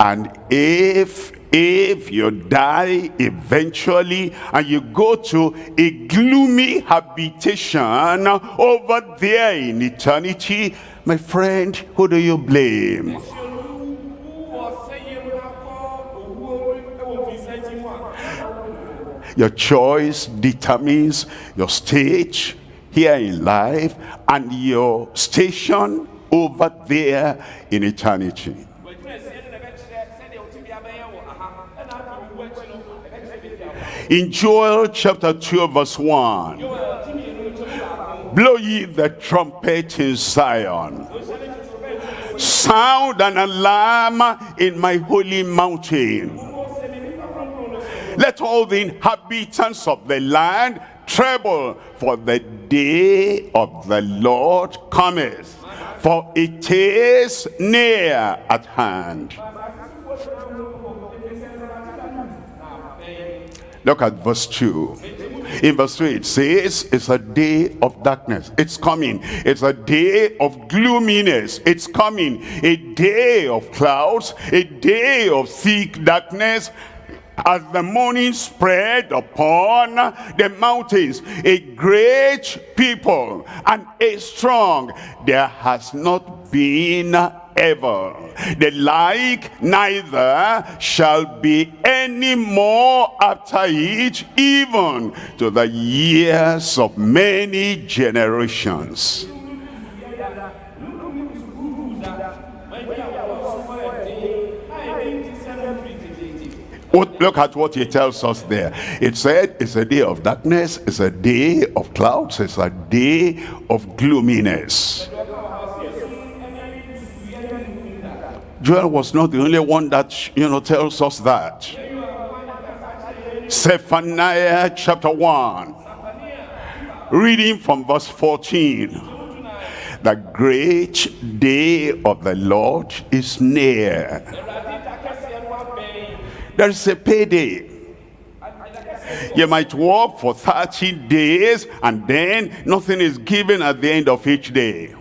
And if if you die eventually and you go to a gloomy habitation over there in eternity, my friend, who do you blame? Your choice determines your stage here in life and your station over there in eternity. In Joel chapter 2 verse 1. Blow ye the trumpet in Zion. Sound an alarm in my holy mountain. Let all the inhabitants of the land tremble, for the day of the Lord cometh, for it is near at hand. Look at verse 2. In verse 3 it says, it's a day of darkness. It's coming. It's a day of gloominess. It's coming. A day of clouds. A day of thick darkness as the morning spread upon the mountains a great people and a strong there has not been ever. The like neither shall be any more after it, even to the years of many generations. Look at what he tells us there. It said it's a day of darkness, it's a day of clouds, it's a day of gloominess. Joel was not the only one that, you know, tells us that. Zephaniah chapter 1. Reading from verse 14. The great day of the Lord is near. There is a payday. You might work for 30 days and then nothing is given at the end of each day.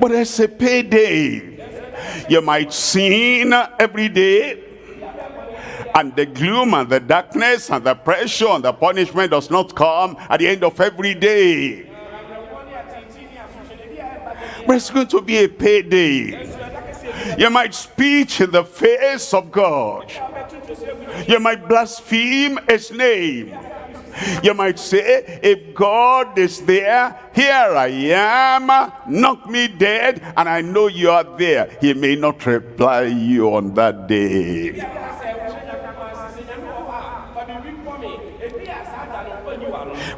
But there's a payday. You might sin every day. And the gloom and the darkness and the pressure and the punishment does not come at the end of every day. But it's going to be a payday. You might speak in the face of God. You might blaspheme his name. You might say, if God is there, here I am, knock me dead, and I know you are there. He may not reply you on that day.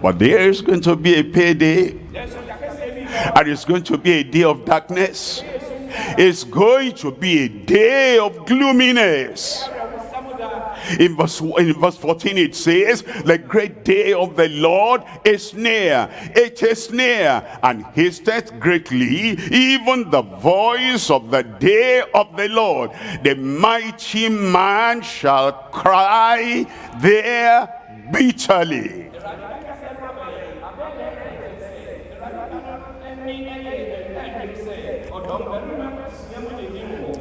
But there is going to be a payday, and it's going to be a day of darkness. It's going to be a day of gloominess. In verse, in verse 14 it says, the great day of the Lord is near. It is near and hasteth greatly, even the voice of the day of the Lord. The mighty man shall cry there bitterly.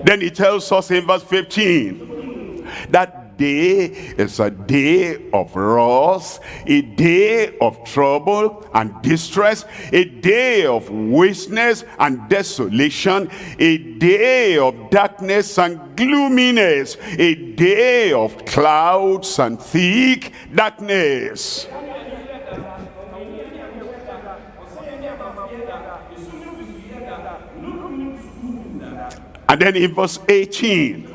Then he tells us in verse 15 that day is a day of wrath, a day of trouble and distress, a day of wasteness and desolation, a day of darkness and gloominess, a day of clouds and thick darkness. And then in verse 18,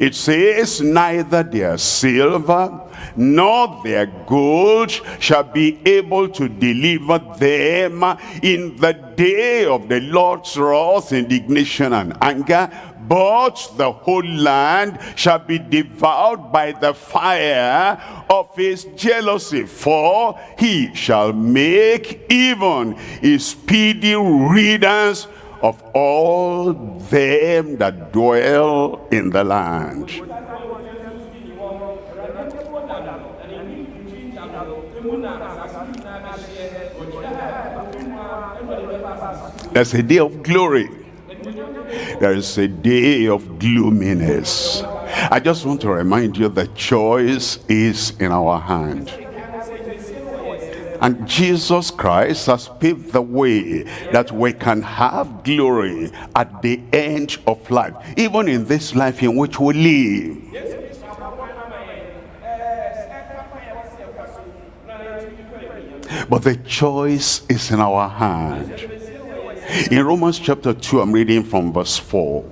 it says, Neither their silver nor their gold shall be able to deliver them in the day of the Lord's wrath, indignation, and anger, but the whole land shall be devoured by the fire of his jealousy, for he shall make even a speedy riddance of all them that dwell in the land. There's a day of glory. There is a day of gloominess. I just want to remind you the choice is in our hand. And Jesus Christ has paved the way that we can have glory at the end of life, even in this life in which we live. But the choice is in our hand. In Romans chapter 2, I'm reading from verse 4.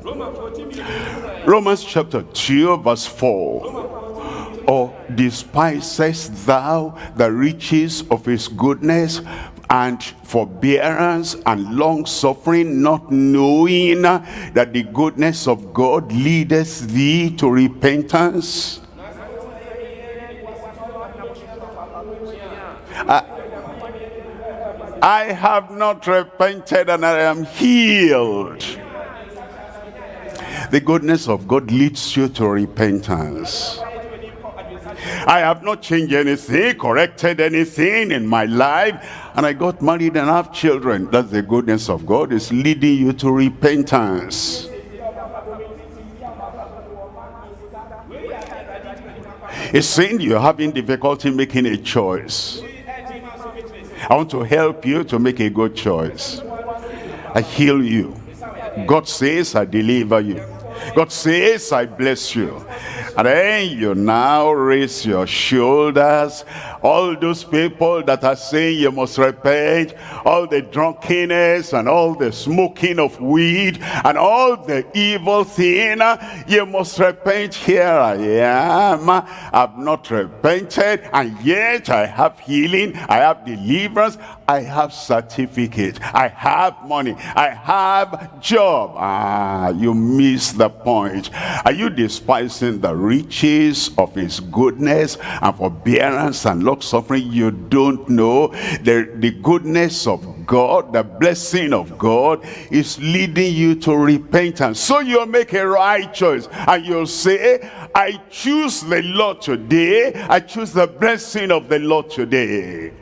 Romans chapter 2, verse 4 or despisest thou the riches of his goodness and forbearance and long suffering not knowing that the goodness of God leadeth thee to repentance? I, I have not repented and I am healed. The goodness of God leads you to repentance I have not changed anything, corrected anything in my life. And I got married and have children. That's the goodness of God. is leading you to repentance. It's saying you're having difficulty making a choice. I want to help you to make a good choice. I heal you. God says I deliver you. God says I bless you. And then you now raise your shoulders. All those people that are saying you must repent, all the drunkenness and all the smoking of weed and all the evil thing, you must repent. Here I am. I've not repented and yet I have healing, I have deliverance, I have certificate, I have money, I have job. Ah, you miss the point. Are you despising the riches of his goodness and forbearance and long suffering? You don't know. The, the goodness of God the blessing of God is leading you to repentance. So you'll make a right choice and you'll say I choose the Lord today. I choose the blessing of the Lord today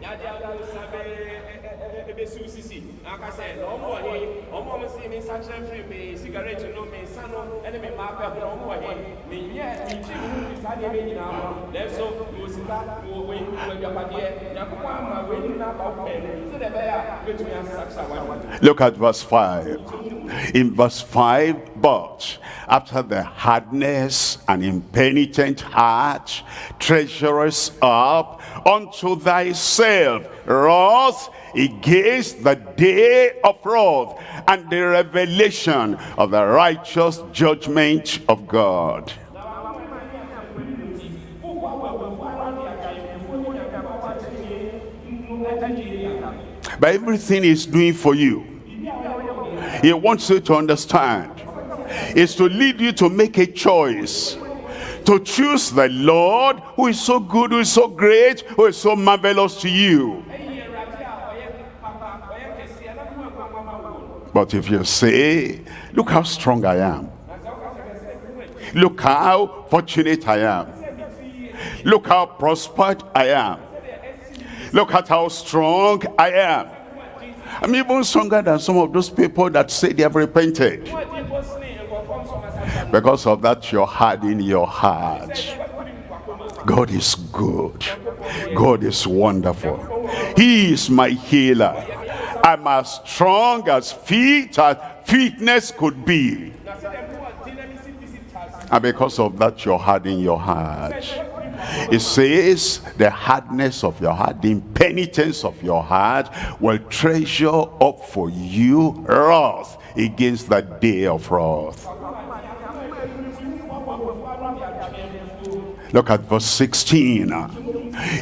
Look at verse 5. In verse 5, but after the hardness and impenitent heart, treasurest up unto thyself wrath against the day of wrath and the revelation of the righteous judgment of God. But everything he's doing for you, he wants you to understand, is to lead you to make a choice to choose the Lord who is so good, who is so great, who is so marvelous to you. But if you say, look how strong I am. Look how fortunate I am. Look how prospered I am. Look at how strong I am. I'm even stronger than some of those people that say they have repented. Because of that, you're hardening your heart. God is good. God is wonderful. He is my healer. I'm as strong as feet as fitness could be. And because of that, you're hardening your heart. It says the hardness of your heart, the impenitence of your heart will treasure up for you wrath against the day of wrath. Look at verse 16.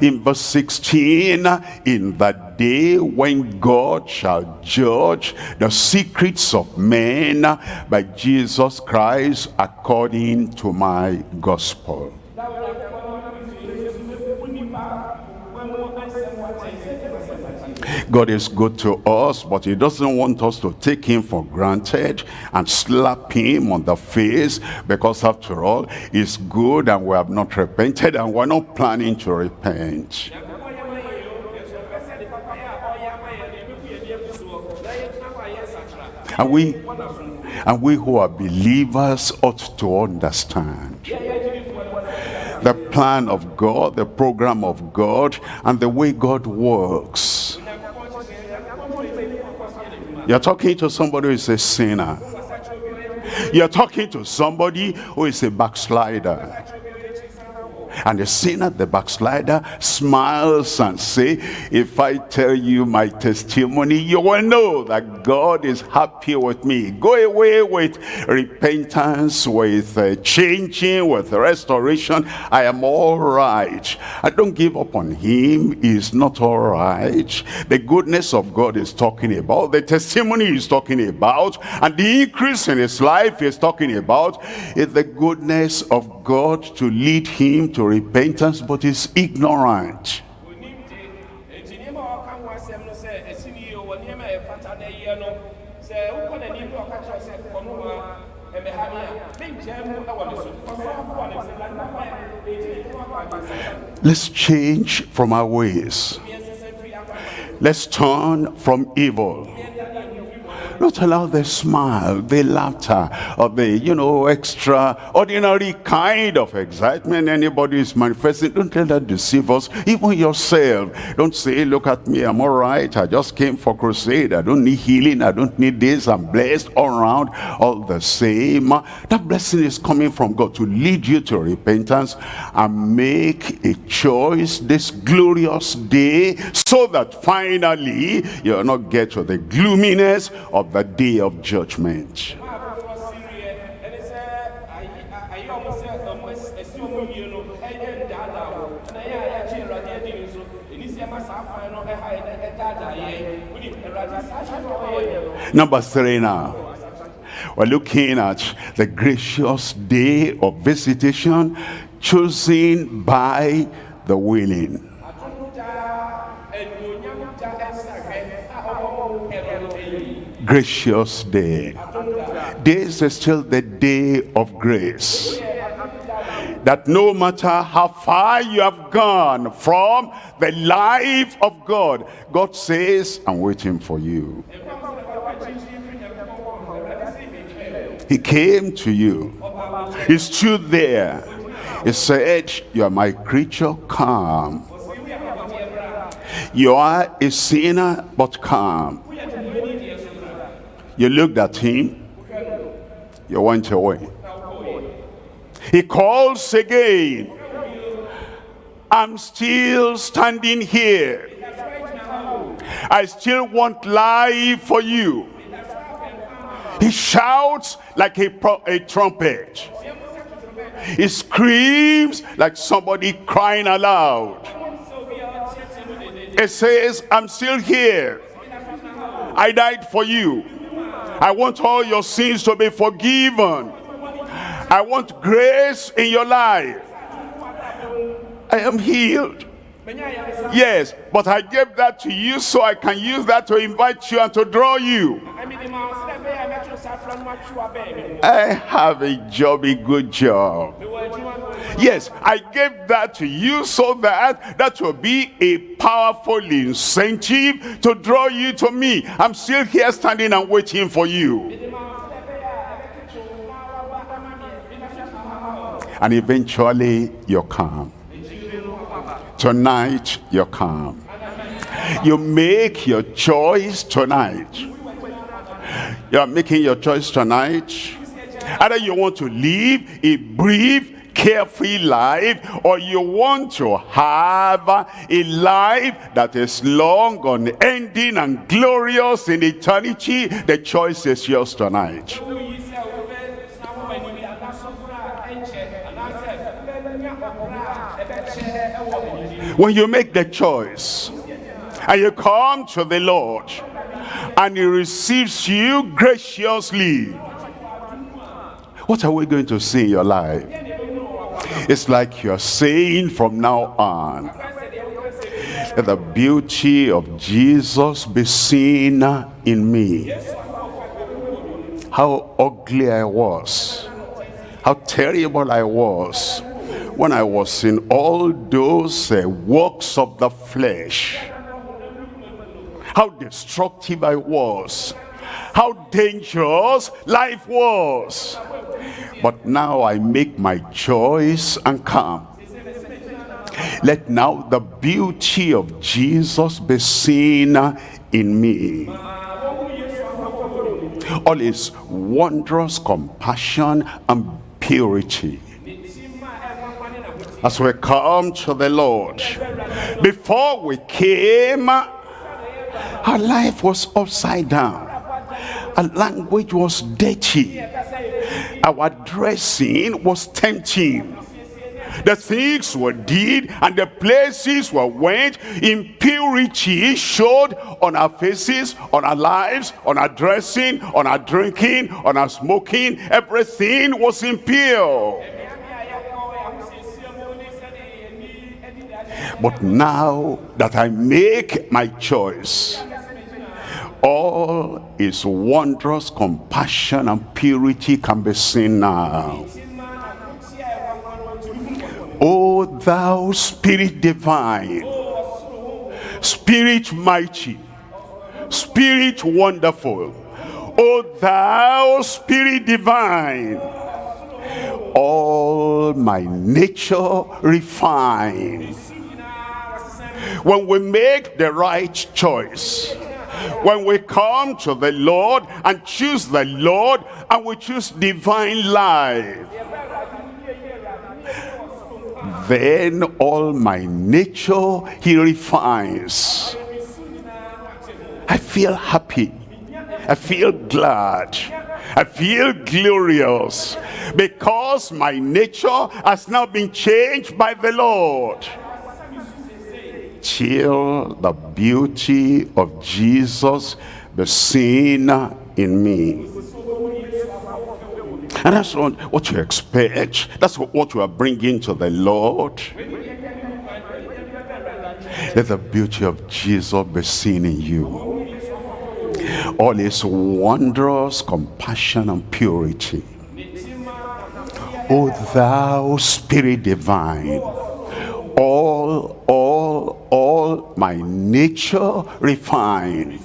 In verse 16, in the day when God shall judge the secrets of men by Jesus Christ according to my gospel. God is good to us, but he doesn't want us to take him for granted and slap him on the face because after all, he's good and we have not repented and we're not planning to repent. And we, and we who are believers ought to understand the plan of God, the program of God, and the way God works. You're talking to somebody who is a sinner. You're talking to somebody who is a backslider. And the sinner, the backslider, smiles and say, if I tell you my testimony, you will know that God is happy with me. Go away with repentance, with uh, changing, with restoration. I am all right. I don't give up on him. He's not all right. The goodness of God is talking about. The testimony he's talking about. And the increase in his life is talking about is the goodness of God to lead him to repentance, but is ignorant. Let's change from our ways. Let's turn from evil. Not allow the smile, the laughter, or the, you know, extraordinary kind of excitement anybody is manifesting. Don't let that deceive us. Even yourself. Don't say, look at me, I'm all right. I just came for crusade. I don't need healing. I don't need this. I'm blessed all around. All the same. Uh, that blessing is coming from God to lead you to repentance and make a choice this glorious day so that finally you'll not get to the gloominess of the day of judgment. Number three now. We're looking at the gracious day of visitation chosen by the willing. Gracious day. This is still the day of grace. That no matter how far you have gone from the life of God, God says, I'm waiting for you. He came to you. He stood there. He said, you are my creature, come. You are a sinner, but come. You looked at him. You went away. He calls again. I'm still standing here. I still want life for you. He shouts like a, a trumpet. He screams like somebody crying aloud. It says, I'm still here. I died for you. I want all your sins to be forgiven. I want grace in your life. I am healed. Yes, but I gave that to you so I can use that to invite you and to draw you. I have a job, a good job. Yes, I gave that to you so that that will be a powerful incentive to draw you to me. I'm still here standing and waiting for you. And eventually you're calm. Tonight you're calm. You make your choice tonight. You're making your choice tonight. Either you want to live a brief, carefree life or you want to have a life that is long, unending, and glorious in eternity. The choice is yours tonight. When you make the choice and you come to the Lord and he receives you graciously, what are we going to see in your life? It's like you're saying from now on, let the beauty of Jesus be seen in me. How ugly I was, how terrible I was when I was in all those uh, works of the flesh. How destructive I was, how dangerous life was. But now I make my choice and come. Let now the beauty of Jesus be seen in me. All his wondrous compassion and purity. As we come to the Lord, before we came, our life was upside down. Our language was dirty. Our dressing was tempting. The things we did and the places we went. Impurity showed on our faces on our lives on our dressing on our drinking on our smoking. Everything was impure. But now that i make my choice all his wondrous compassion and purity can be seen now. O thou spirit divine, spirit mighty, spirit wonderful, O thou spirit divine, all my nature refined. When we make the right choice, when we come to the Lord and choose the Lord and we choose divine life then all my nature he refines. I feel happy. I feel glad. I feel glorious because my nature has now been changed by the Lord till the beauty of Jesus be seen in me. And that's what, what you expect. That's what, what you are bringing to the Lord. Let the beauty of Jesus be seen in you. All his wondrous compassion and purity. O thou spirit divine, all, all, all my nature refined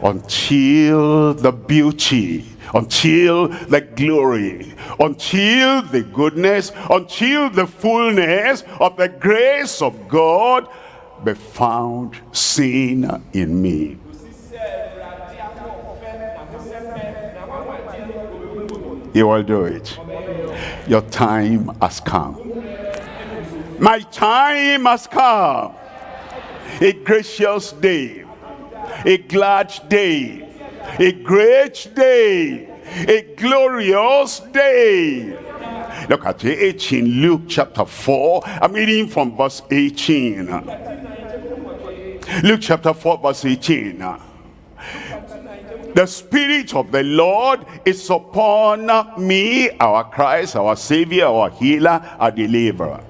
until the beauty until the glory until the goodness until the fullness of the grace of God be found seen in me. He will do it. Your time has come my time has come. A gracious day. A glad day. A great day. A glorious day. Look at 18 luke chapter 4 i'm reading from verse 18 luke chapter 4 verse 18 The Spirit of the Lord is upon me, our Christ, our Savior, our healer, our deliverer.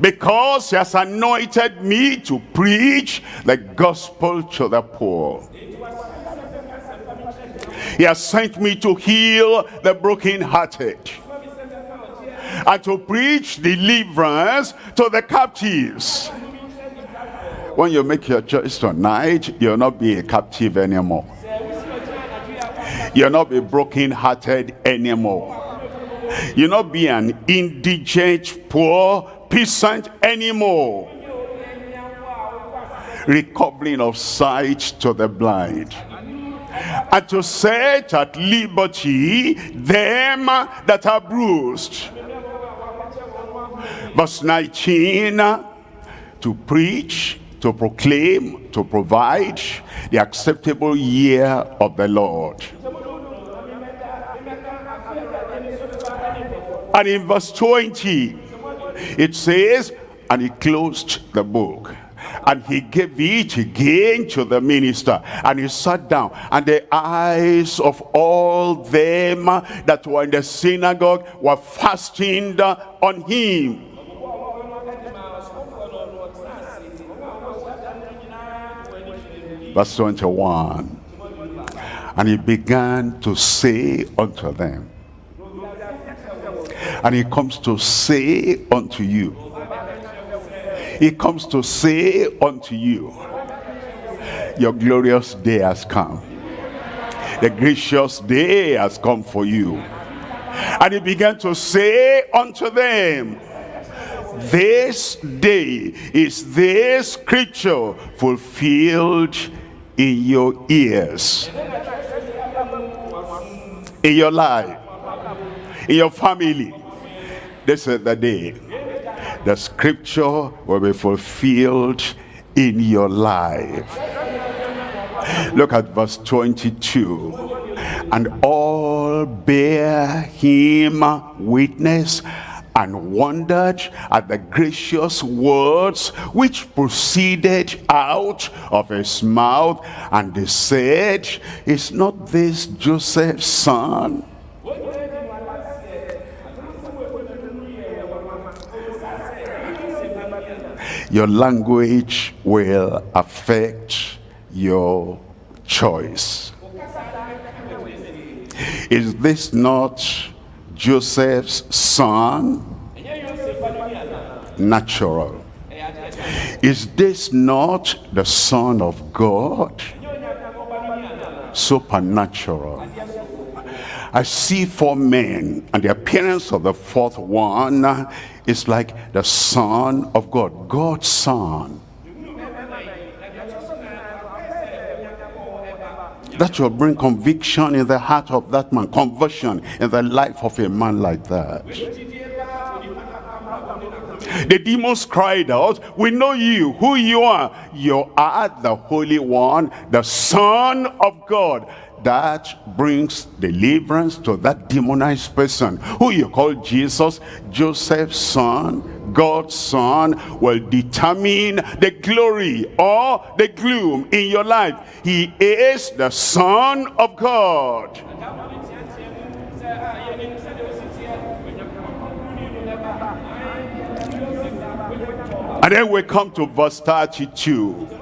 Because he has anointed me to preach the gospel to the poor. He has sent me to heal the brokenhearted and to preach deliverance to the captives. When you make your choice tonight, you'll not be a captive anymore. You'll not be broken-hearted anymore. You'll not be an indigent, poor peasant anymore. Recovering of sight to the blind and to set at liberty them that are bruised. Verse 19, to preach, to proclaim, to provide the acceptable year of the Lord. And in verse 20, it says, and he closed the book and he gave it again to the minister and he sat down and the eyes of all them that were in the synagogue were fastened on him. Verse 21 and he began to say unto them and he comes to say unto you. He comes to say unto you your glorious day has come. The gracious day has come for you. And he began to say unto them this day is this scripture fulfilled in your ears in your life in your family. This is the day the scripture will be fulfilled in your life. Look at verse 22 and all bear him witness and wondered at the gracious words which proceeded out of his mouth and they said is not this joseph's son your language will affect your choice is this not Joseph's son? Natural. Is this not the son of God? Supernatural. I see four men and the appearance of the fourth one is like the son of God, God's son. That will bring conviction in the heart of that man, conversion in the life of a man like that. The demons cried out, we know you, who you are. You are the Holy One, the Son of God that brings deliverance to that demonized person who you call Jesus, Joseph's son, God's son, will determine the glory or the gloom in your life. He is the son of God. And then we come to verse 32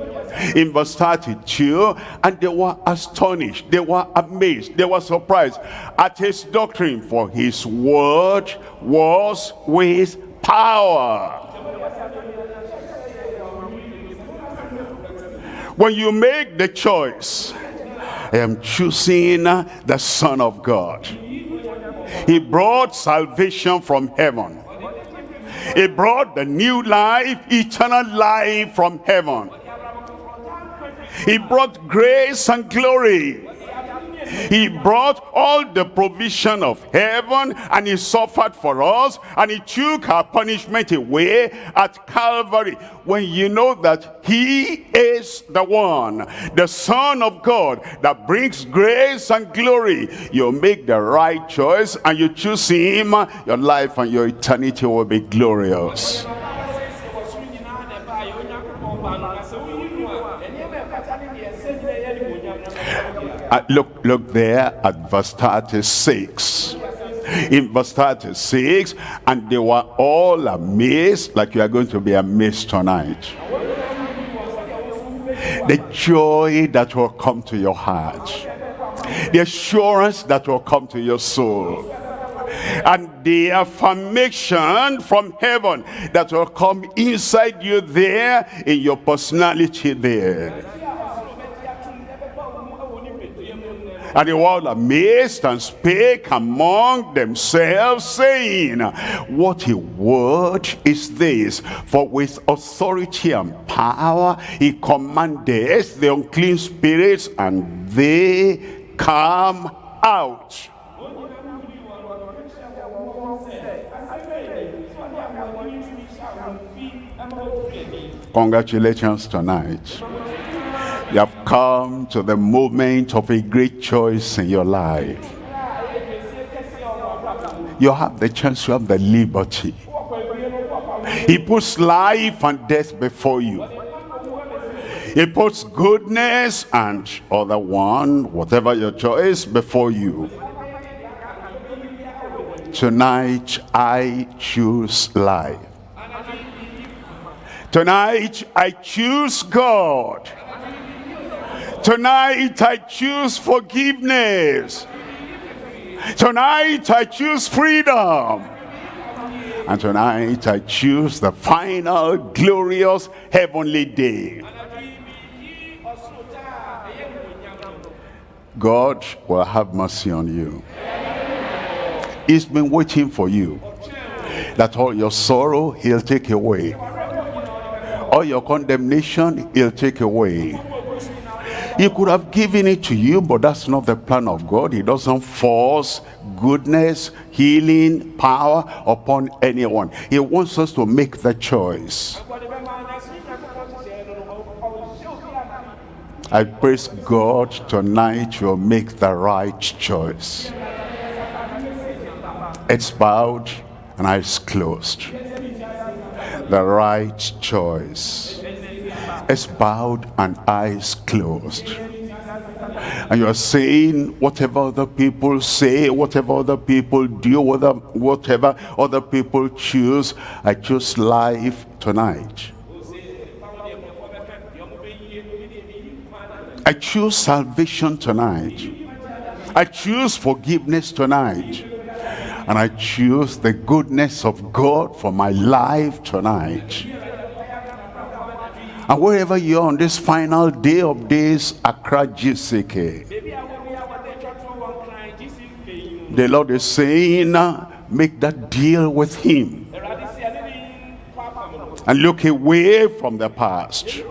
in verse 32 and they were astonished they were amazed they were surprised at his doctrine for his word was with power. When you make the choice I am choosing the Son of God. He brought salvation from heaven. He brought the new life eternal life from heaven he brought grace and glory. He brought all the provision of heaven and he suffered for us and he took our punishment away at Calvary. When you know that he is the one, the Son of God that brings grace and glory, you make the right choice and you choose him, your life and your eternity will be glorious. Uh, look, look there at verse 36. In verse 36, and they were all amazed, like you are going to be amazed tonight. The joy that will come to your heart, the assurance that will come to your soul, and the affirmation from heaven that will come inside you there, in your personality there. And they were all amazed and spake among themselves, saying, What a word is this? For with authority and power he commandeth the unclean spirits, and they come out. Congratulations tonight. You have come to the moment of a great choice in your life. You have the chance, you have the liberty. He puts life and death before you. He puts goodness and other one, whatever your choice, before you. Tonight, I choose life. Tonight, I choose God. Tonight I choose forgiveness. Tonight I choose freedom. And tonight I choose the final glorious heavenly day. God will have mercy on you. He's been waiting for you. That all your sorrow he'll take away. All your condemnation he'll take away. He could have given it to you, but that's not the plan of God. He doesn't force goodness, healing, power upon anyone. He wants us to make the choice. I praise God tonight you'll make the right choice. It's bowed and eyes closed. The right choice is bowed and eyes closed. And you are saying whatever other people say, whatever other people do, whatever, whatever other people choose, I choose life tonight. I choose salvation tonight. I choose forgiveness tonight. And I choose the goodness of God for my life tonight. And wherever you are on this final day of days, Accra GCK, the Lord is saying, make that deal with him. And look away from the past.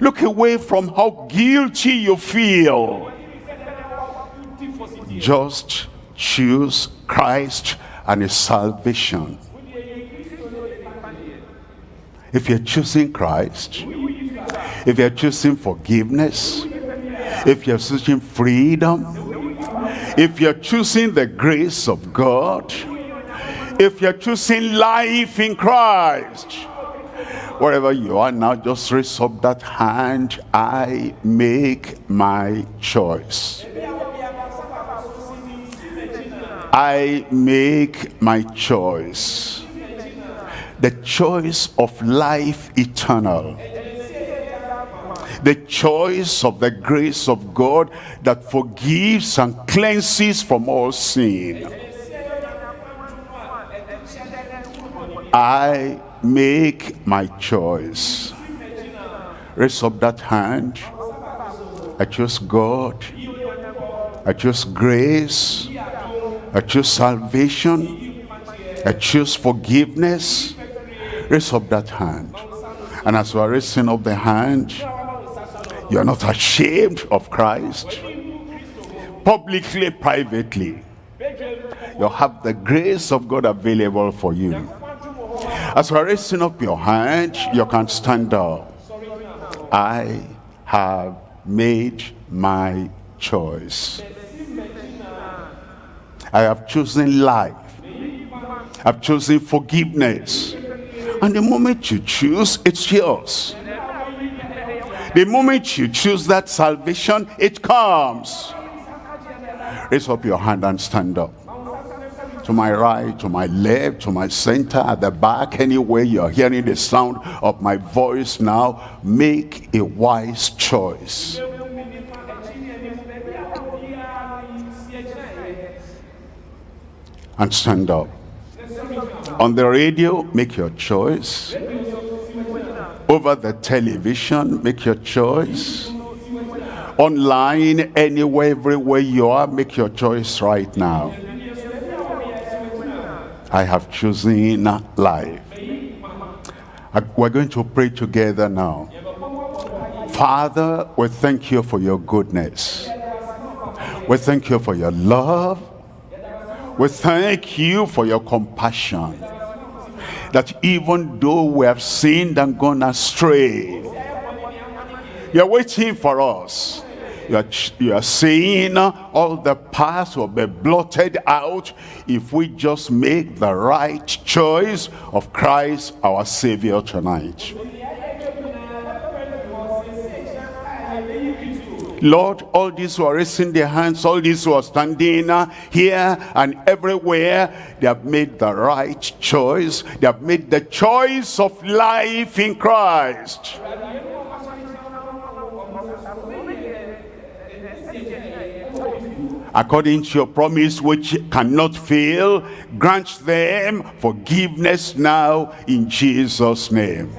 Look away from how guilty you feel. Just choose Christ and his salvation. If you're choosing Christ, if you're choosing forgiveness, if you're choosing freedom, if you're choosing the grace of God, if you're choosing life in Christ, wherever you are now, just raise up that hand. I make my choice. I make my choice. The choice of life eternal. The choice of the grace of God that forgives and cleanses from all sin. I make my choice. Raise up that hand. I choose God. I choose grace. I choose salvation. I choose forgiveness. Raise up that hand. And as you are raising up the hand, you are not ashamed of Christ. Publicly, privately, you have the grace of God available for you. As you are raising up your hand, you can stand up. I have made my choice. I have chosen life. I've chosen forgiveness. And the moment you choose, it's yours. The moment you choose that salvation, it comes. Raise up your hand and stand up. To my right, to my left, to my center, at the back, anywhere you're hearing the sound of my voice now, make a wise choice. And stand up. On the radio, make your choice. Over the television, make your choice. Online, anywhere, everywhere you are, make your choice right now. I have chosen life. We're going to pray together now. Father, we thank you for your goodness. We thank you for your love. We thank you for your compassion. That even though we have sinned and gone astray, you're waiting for us. You are, you are saying all the past will be blotted out if we just make the right choice of Christ our Savior tonight. Lord, all these who are raising their hands, all these who are standing here and everywhere, they have made the right choice. They have made the choice of life in Christ. according to your promise which cannot fail grant them forgiveness now in jesus name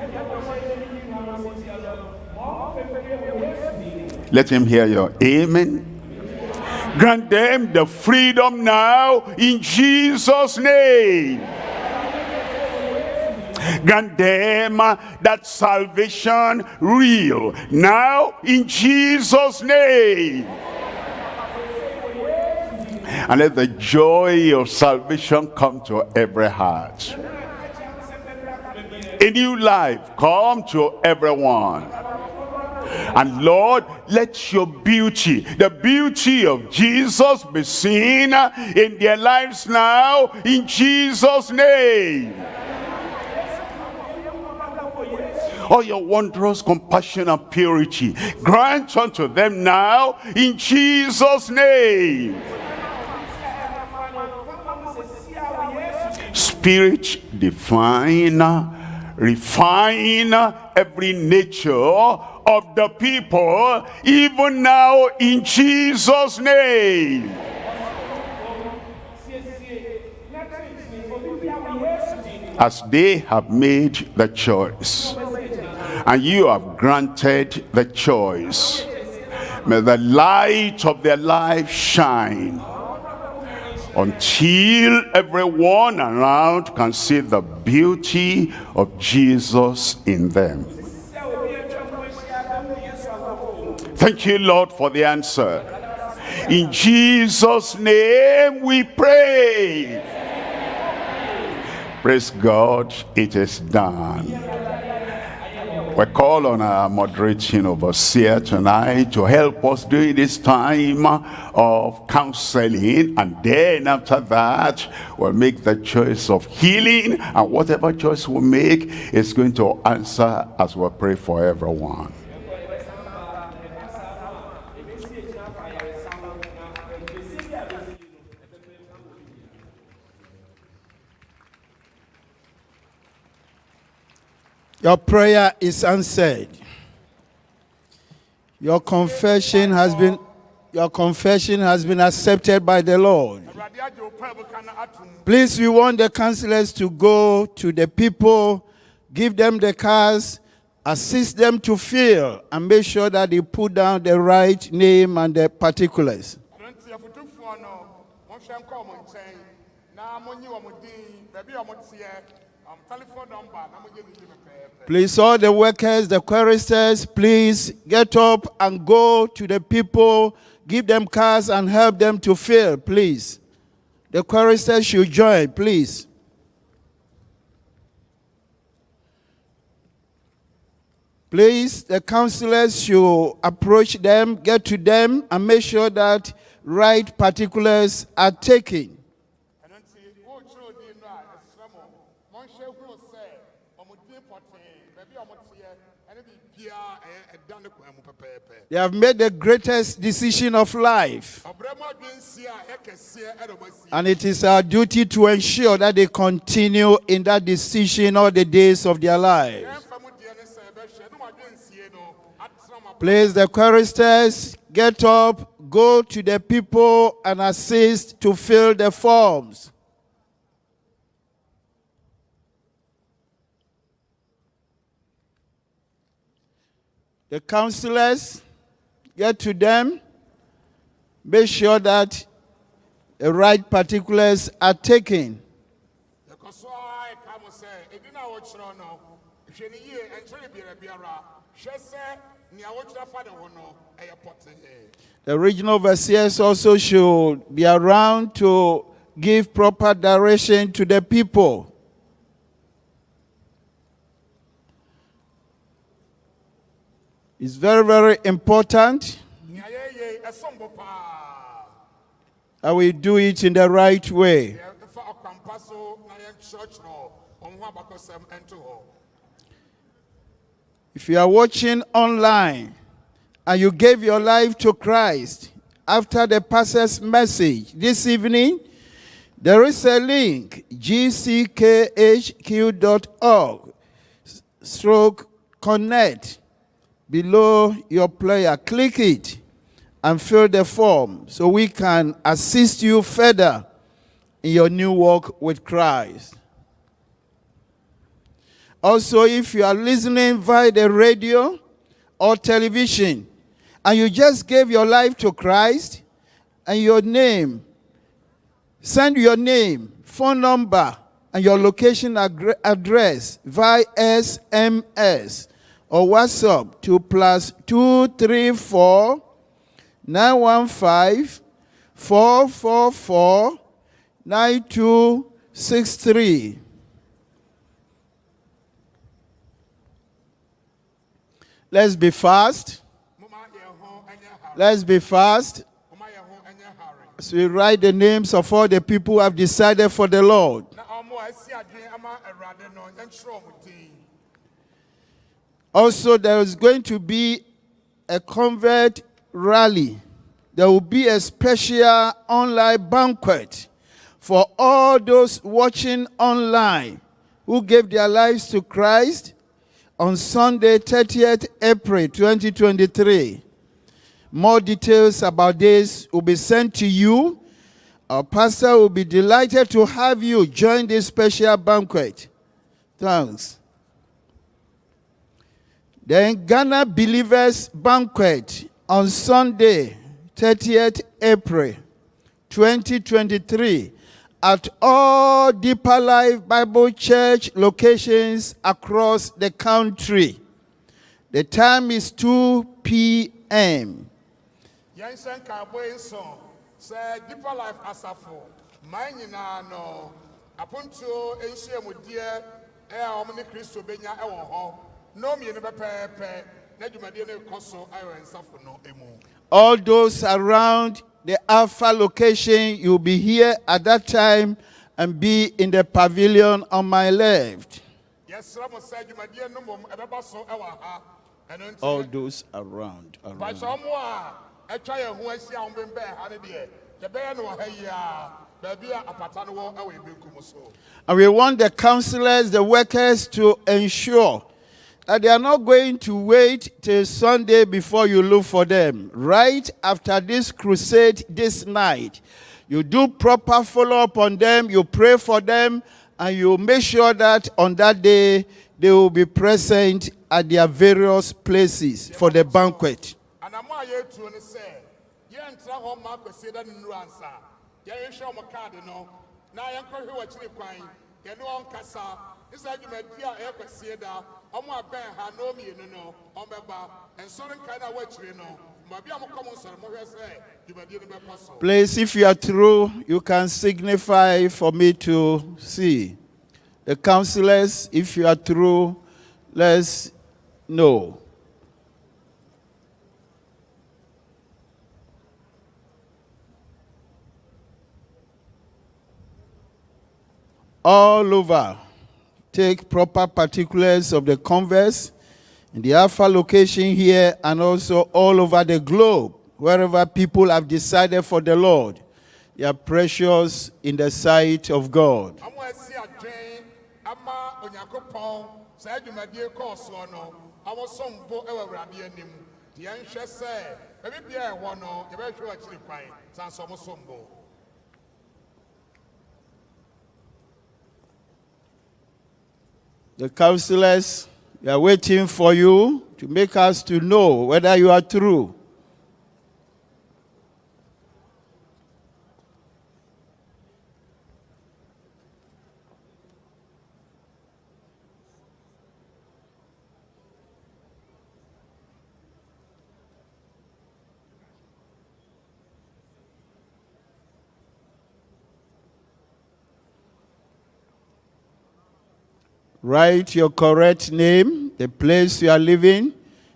let him hear your amen grant them the freedom now in jesus name grant them uh, that salvation real now in jesus name and let the joy of salvation come to every heart. A new life come to everyone. And Lord, let your beauty, the beauty of Jesus be seen in their lives now, in Jesus' name. all your wondrous compassion and purity grant unto them now in Jesus name spirit define refine every nature of the people even now in jesus name. As they have made the choice and you have granted the choice may the light of their life shine until everyone around can see the beauty of Jesus in them. Thank you, Lord, for the answer. In Jesus' name we pray. Praise God, it is done. We call on our moderating overseer tonight to help us during this time of counseling. And then after that, we'll make the choice of healing. And whatever choice we make is going to answer as we pray for everyone. Your prayer is answered. Your confession has been your confession has been accepted by the Lord. Please, we want the counselors to go to the people, give them the cars, assist them to fill, and make sure that they put down the right name and the particulars. Please, all the workers, the choristers, please get up and go to the people, give them cars and help them to fill, please. The choristers should join, please. Please, the counselors should approach them, get to them, and make sure that right particulars are taken. They have made the greatest decision of life. And it is our duty to ensure that they continue in that decision all the days of their lives. Place the choristers, get up, go to the people and assist to fill the forms. The counselors, get to them, make sure that the right particulars are taken. yɛkɔ so a ɛka mo sɛ ɛdi no a wɔkyerɛ no hwɛ ne yie ɛnkyerɛ biara biara hwɛ sɛ nea wɔtwerɛ fa ne ho no. Ɛyɛ pɔtee The regional overseers also should be around to give proper direction to the people. It's very, very important. Nea yɛyɛ ɛsom bo paa that we do it in the right way. yɛfa ɔkwampa so na yɛnkyerɛkyerɛ ɔmo ho abakɔsɛm ɛnto hɔ If you are watching online and you gave your life to Christ after the pastor's message this evening, there is a link gckhq.org stroke connect below your player. Click it and fill the form so we can assist you further in your new walk with Christ. Also, if you are listening via the radio or television and you just gave your life to Christ and your name, send your name, phone number, and your location address via SMS or WhatsApp to plus 234 915 444 9263. Let's be fast. Let's be fast. As we write the names of all the people who have decided for the Lord. Also, there is going to be a convert rally. There will be a special online banquet for all those watching online who gave their lives to Christ on Sunday, 30th April 2023. More details about this will be sent to you. Our pastor will be delighted to have you join this special banquet. Thanks. Then Ghana Believers Banquet on Sunday, 30th April 2023 at all Deeper Life Bible Church locations across the country. The time is 2 p.m. yɛnhyɛ nkaabɔ yi deeper life asafo man nyinaa no apontuo nhyiamudeɛ ɛyɛ a wɔn benya ɛwɔ nnɔɔ mmienu pɛpɛɛpɛ na dwumadie no kɔ so ayɔ nsafo no emu All those around the Alpha location, you'll be here at that time and be in the pavilion on my left. yɛsrɛ mo sɛ dwumadie no mmom ɛbɛba so ɛwɔ ha ɛno nti All those around. around. mpakyɛ ɔmo a ɛtwa yɛn ho ahyia a wɔn bɛn ha no deɛ yɛbɛyɛ no wɔ ha yi a baabi a apata no wɔ ɛwɔ ebenkum so. And we want the counselors, the workers to ensure that they are not going to wait till Sunday before you look for them. Right after this crusade this night, you do proper follow up on them, you pray for them, and you make sure that on that day they will be present at their various places for the banquet. na yɛnkɔhwɛ wɔ akyiri kwan yɛne wɔn nkasa ne saa dwumadi a ɛyɛ da ɔmo abɛn ha na ɔmmienu no ɔmbɛba nsɔre nkae no a wɔakyiri no Please, if you are through, you can signify for me to see. The counselors, if you are through, let's know. All over, take proper particulars of the converse in the Alpha location here and also all over the globe, wherever people have decided for the Lord. They are precious in the sight of God. The counselors we are waiting for you to make us to know whether you are true. Write your correct name, the place you are living.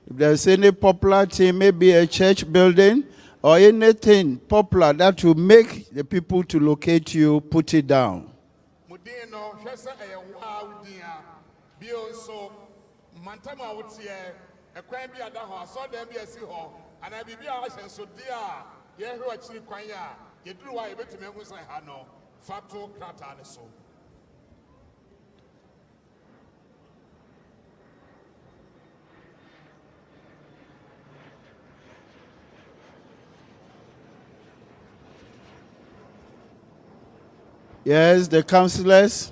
If there's any popular thing, maybe a church building or anything popular that will make the people to locate you, put it down. Ɛkwan hɔ asɔredan bi a ɛsi hɔ anaa biribi a wahyɛ nsode a yɛhwɛ wɔ akyiri kwan a yɛduru hɔ a yɛbɛtumi ahu sɛ ha no fa to krataa ne so. Yes, the counselors.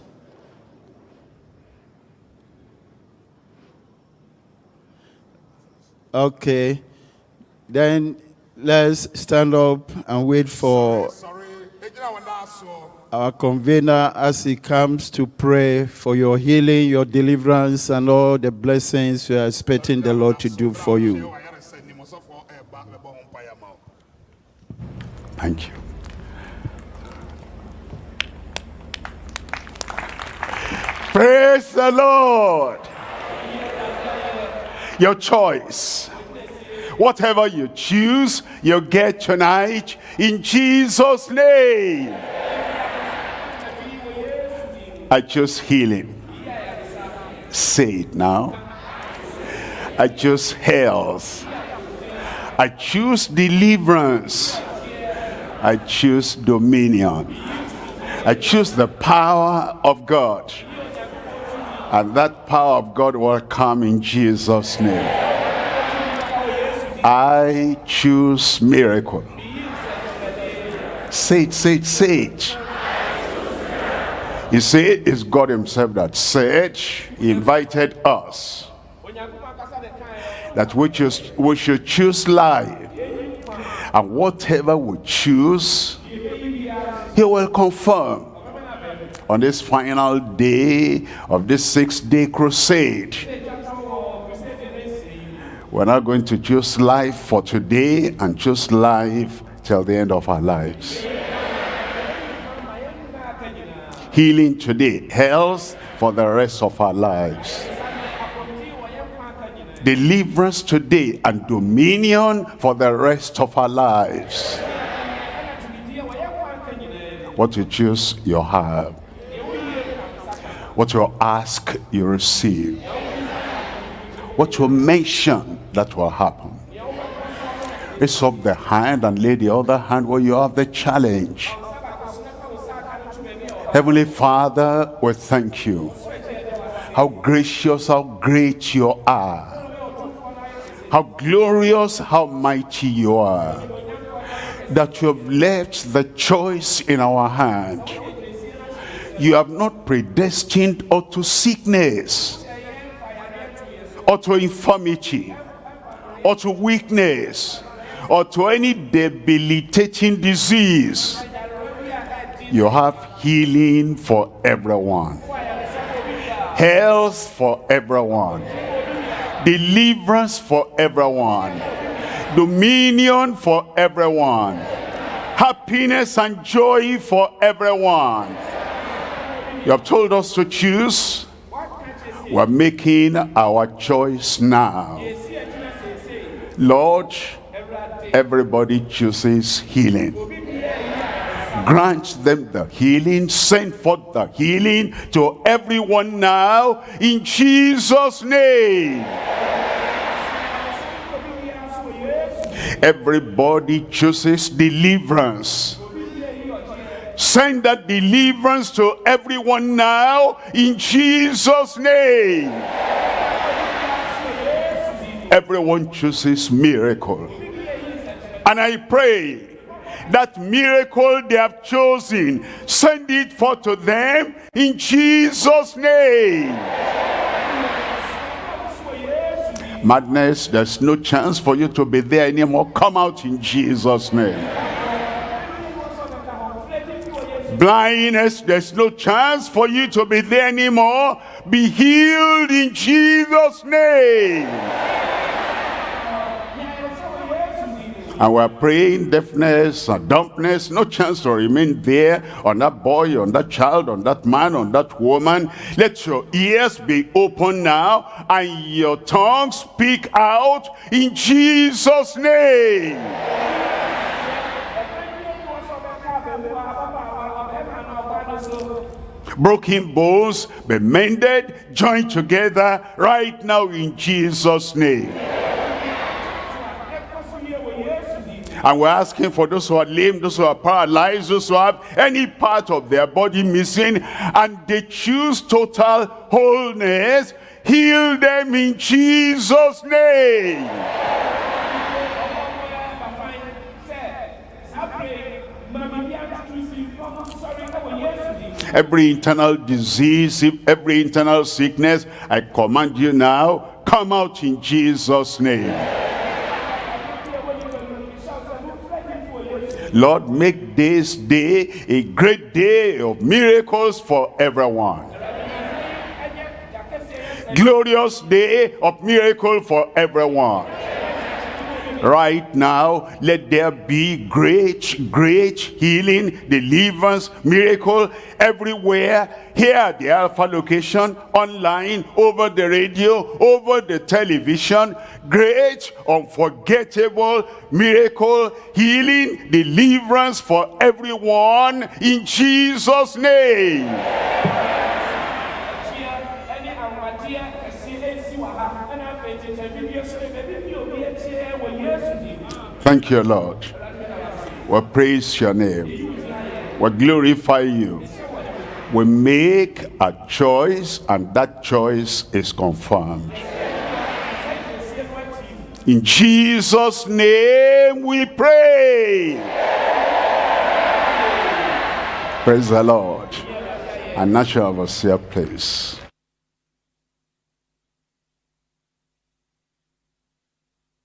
Okay. Then let's stand up and wait for our convener as he comes to pray for your healing, your deliverance, and all the blessings we are expecting the Lord to do for you. Thank you. Praise the Lord. Your choice. Whatever you choose, you get tonight in Jesus' name. I choose healing. Say it now. I choose health. I choose deliverance. I choose dominion. I choose the power of God. And that power of God will come in Jesus' name. I choose miracle. Say it, say it, say it. You see, it's God himself that said, he invited us that we, choose, we should choose life. And whatever we choose, he will confirm on this final day of this six-day crusade. We're not going to choose life for today and choose life till the end of our lives. Healing today, health for the rest of our lives. Deliverance today and dominion for the rest of our lives. What you choose, you have. What you ask, you receive. What you mention, that will happen. Raise up the hand and lay the other hand where you have the challenge. Heavenly Father, we thank you. How gracious, how great you are. How glorious, how mighty you are. That you have left the choice in our hand. You have not predestined unto sickness, or to infirmity, or to weakness, or to any debilitating disease. You have healing for everyone. Health for everyone. Deliverance for everyone. Dominion for everyone. Happiness and joy for everyone. You have told us to choose. We're making our choice now. Lord, everybody chooses healing. Grant them the healing. Send forth the healing to everyone now in Jesus' name. Everybody chooses deliverance. Send that deliverance to everyone now in Jesus' name. Everyone chooses miracle. And I pray that miracle they have chosen, send it forth to them in Jesus' name. Madness, there's no chance for you to be there anymore. Come out in Jesus' name. Blindness, there's no chance for you to be there anymore. Be healed in Jesus' name. And we're praying deafness and dumbness, no chance to remain there on that boy, on that child, on that man, on that woman. Let your ears be open now and your tongue speak out in Jesus' name. Broken bones be mended joined together right now in jesus name. And we're asking for those who are lame those who are paralyzed those who have any part of their body missing and they choose total wholeness heal them in jesus name every internal disease, every internal sickness, I command you now, come out in Jesus' name. Lord, make this day a great day of miracles for everyone. Glorious day of miracle for everyone right now let there be great great healing deliverance miracle everywhere. Here at the alpha location online over the radio over the television. Great unforgettable miracle healing deliverance for everyone in jesus name Thank you, Lord. We praise your name. We glorify you. We make a choice and that choice is confirmed. In Jesus' name we pray. Praise the Lord. And now shall have a place.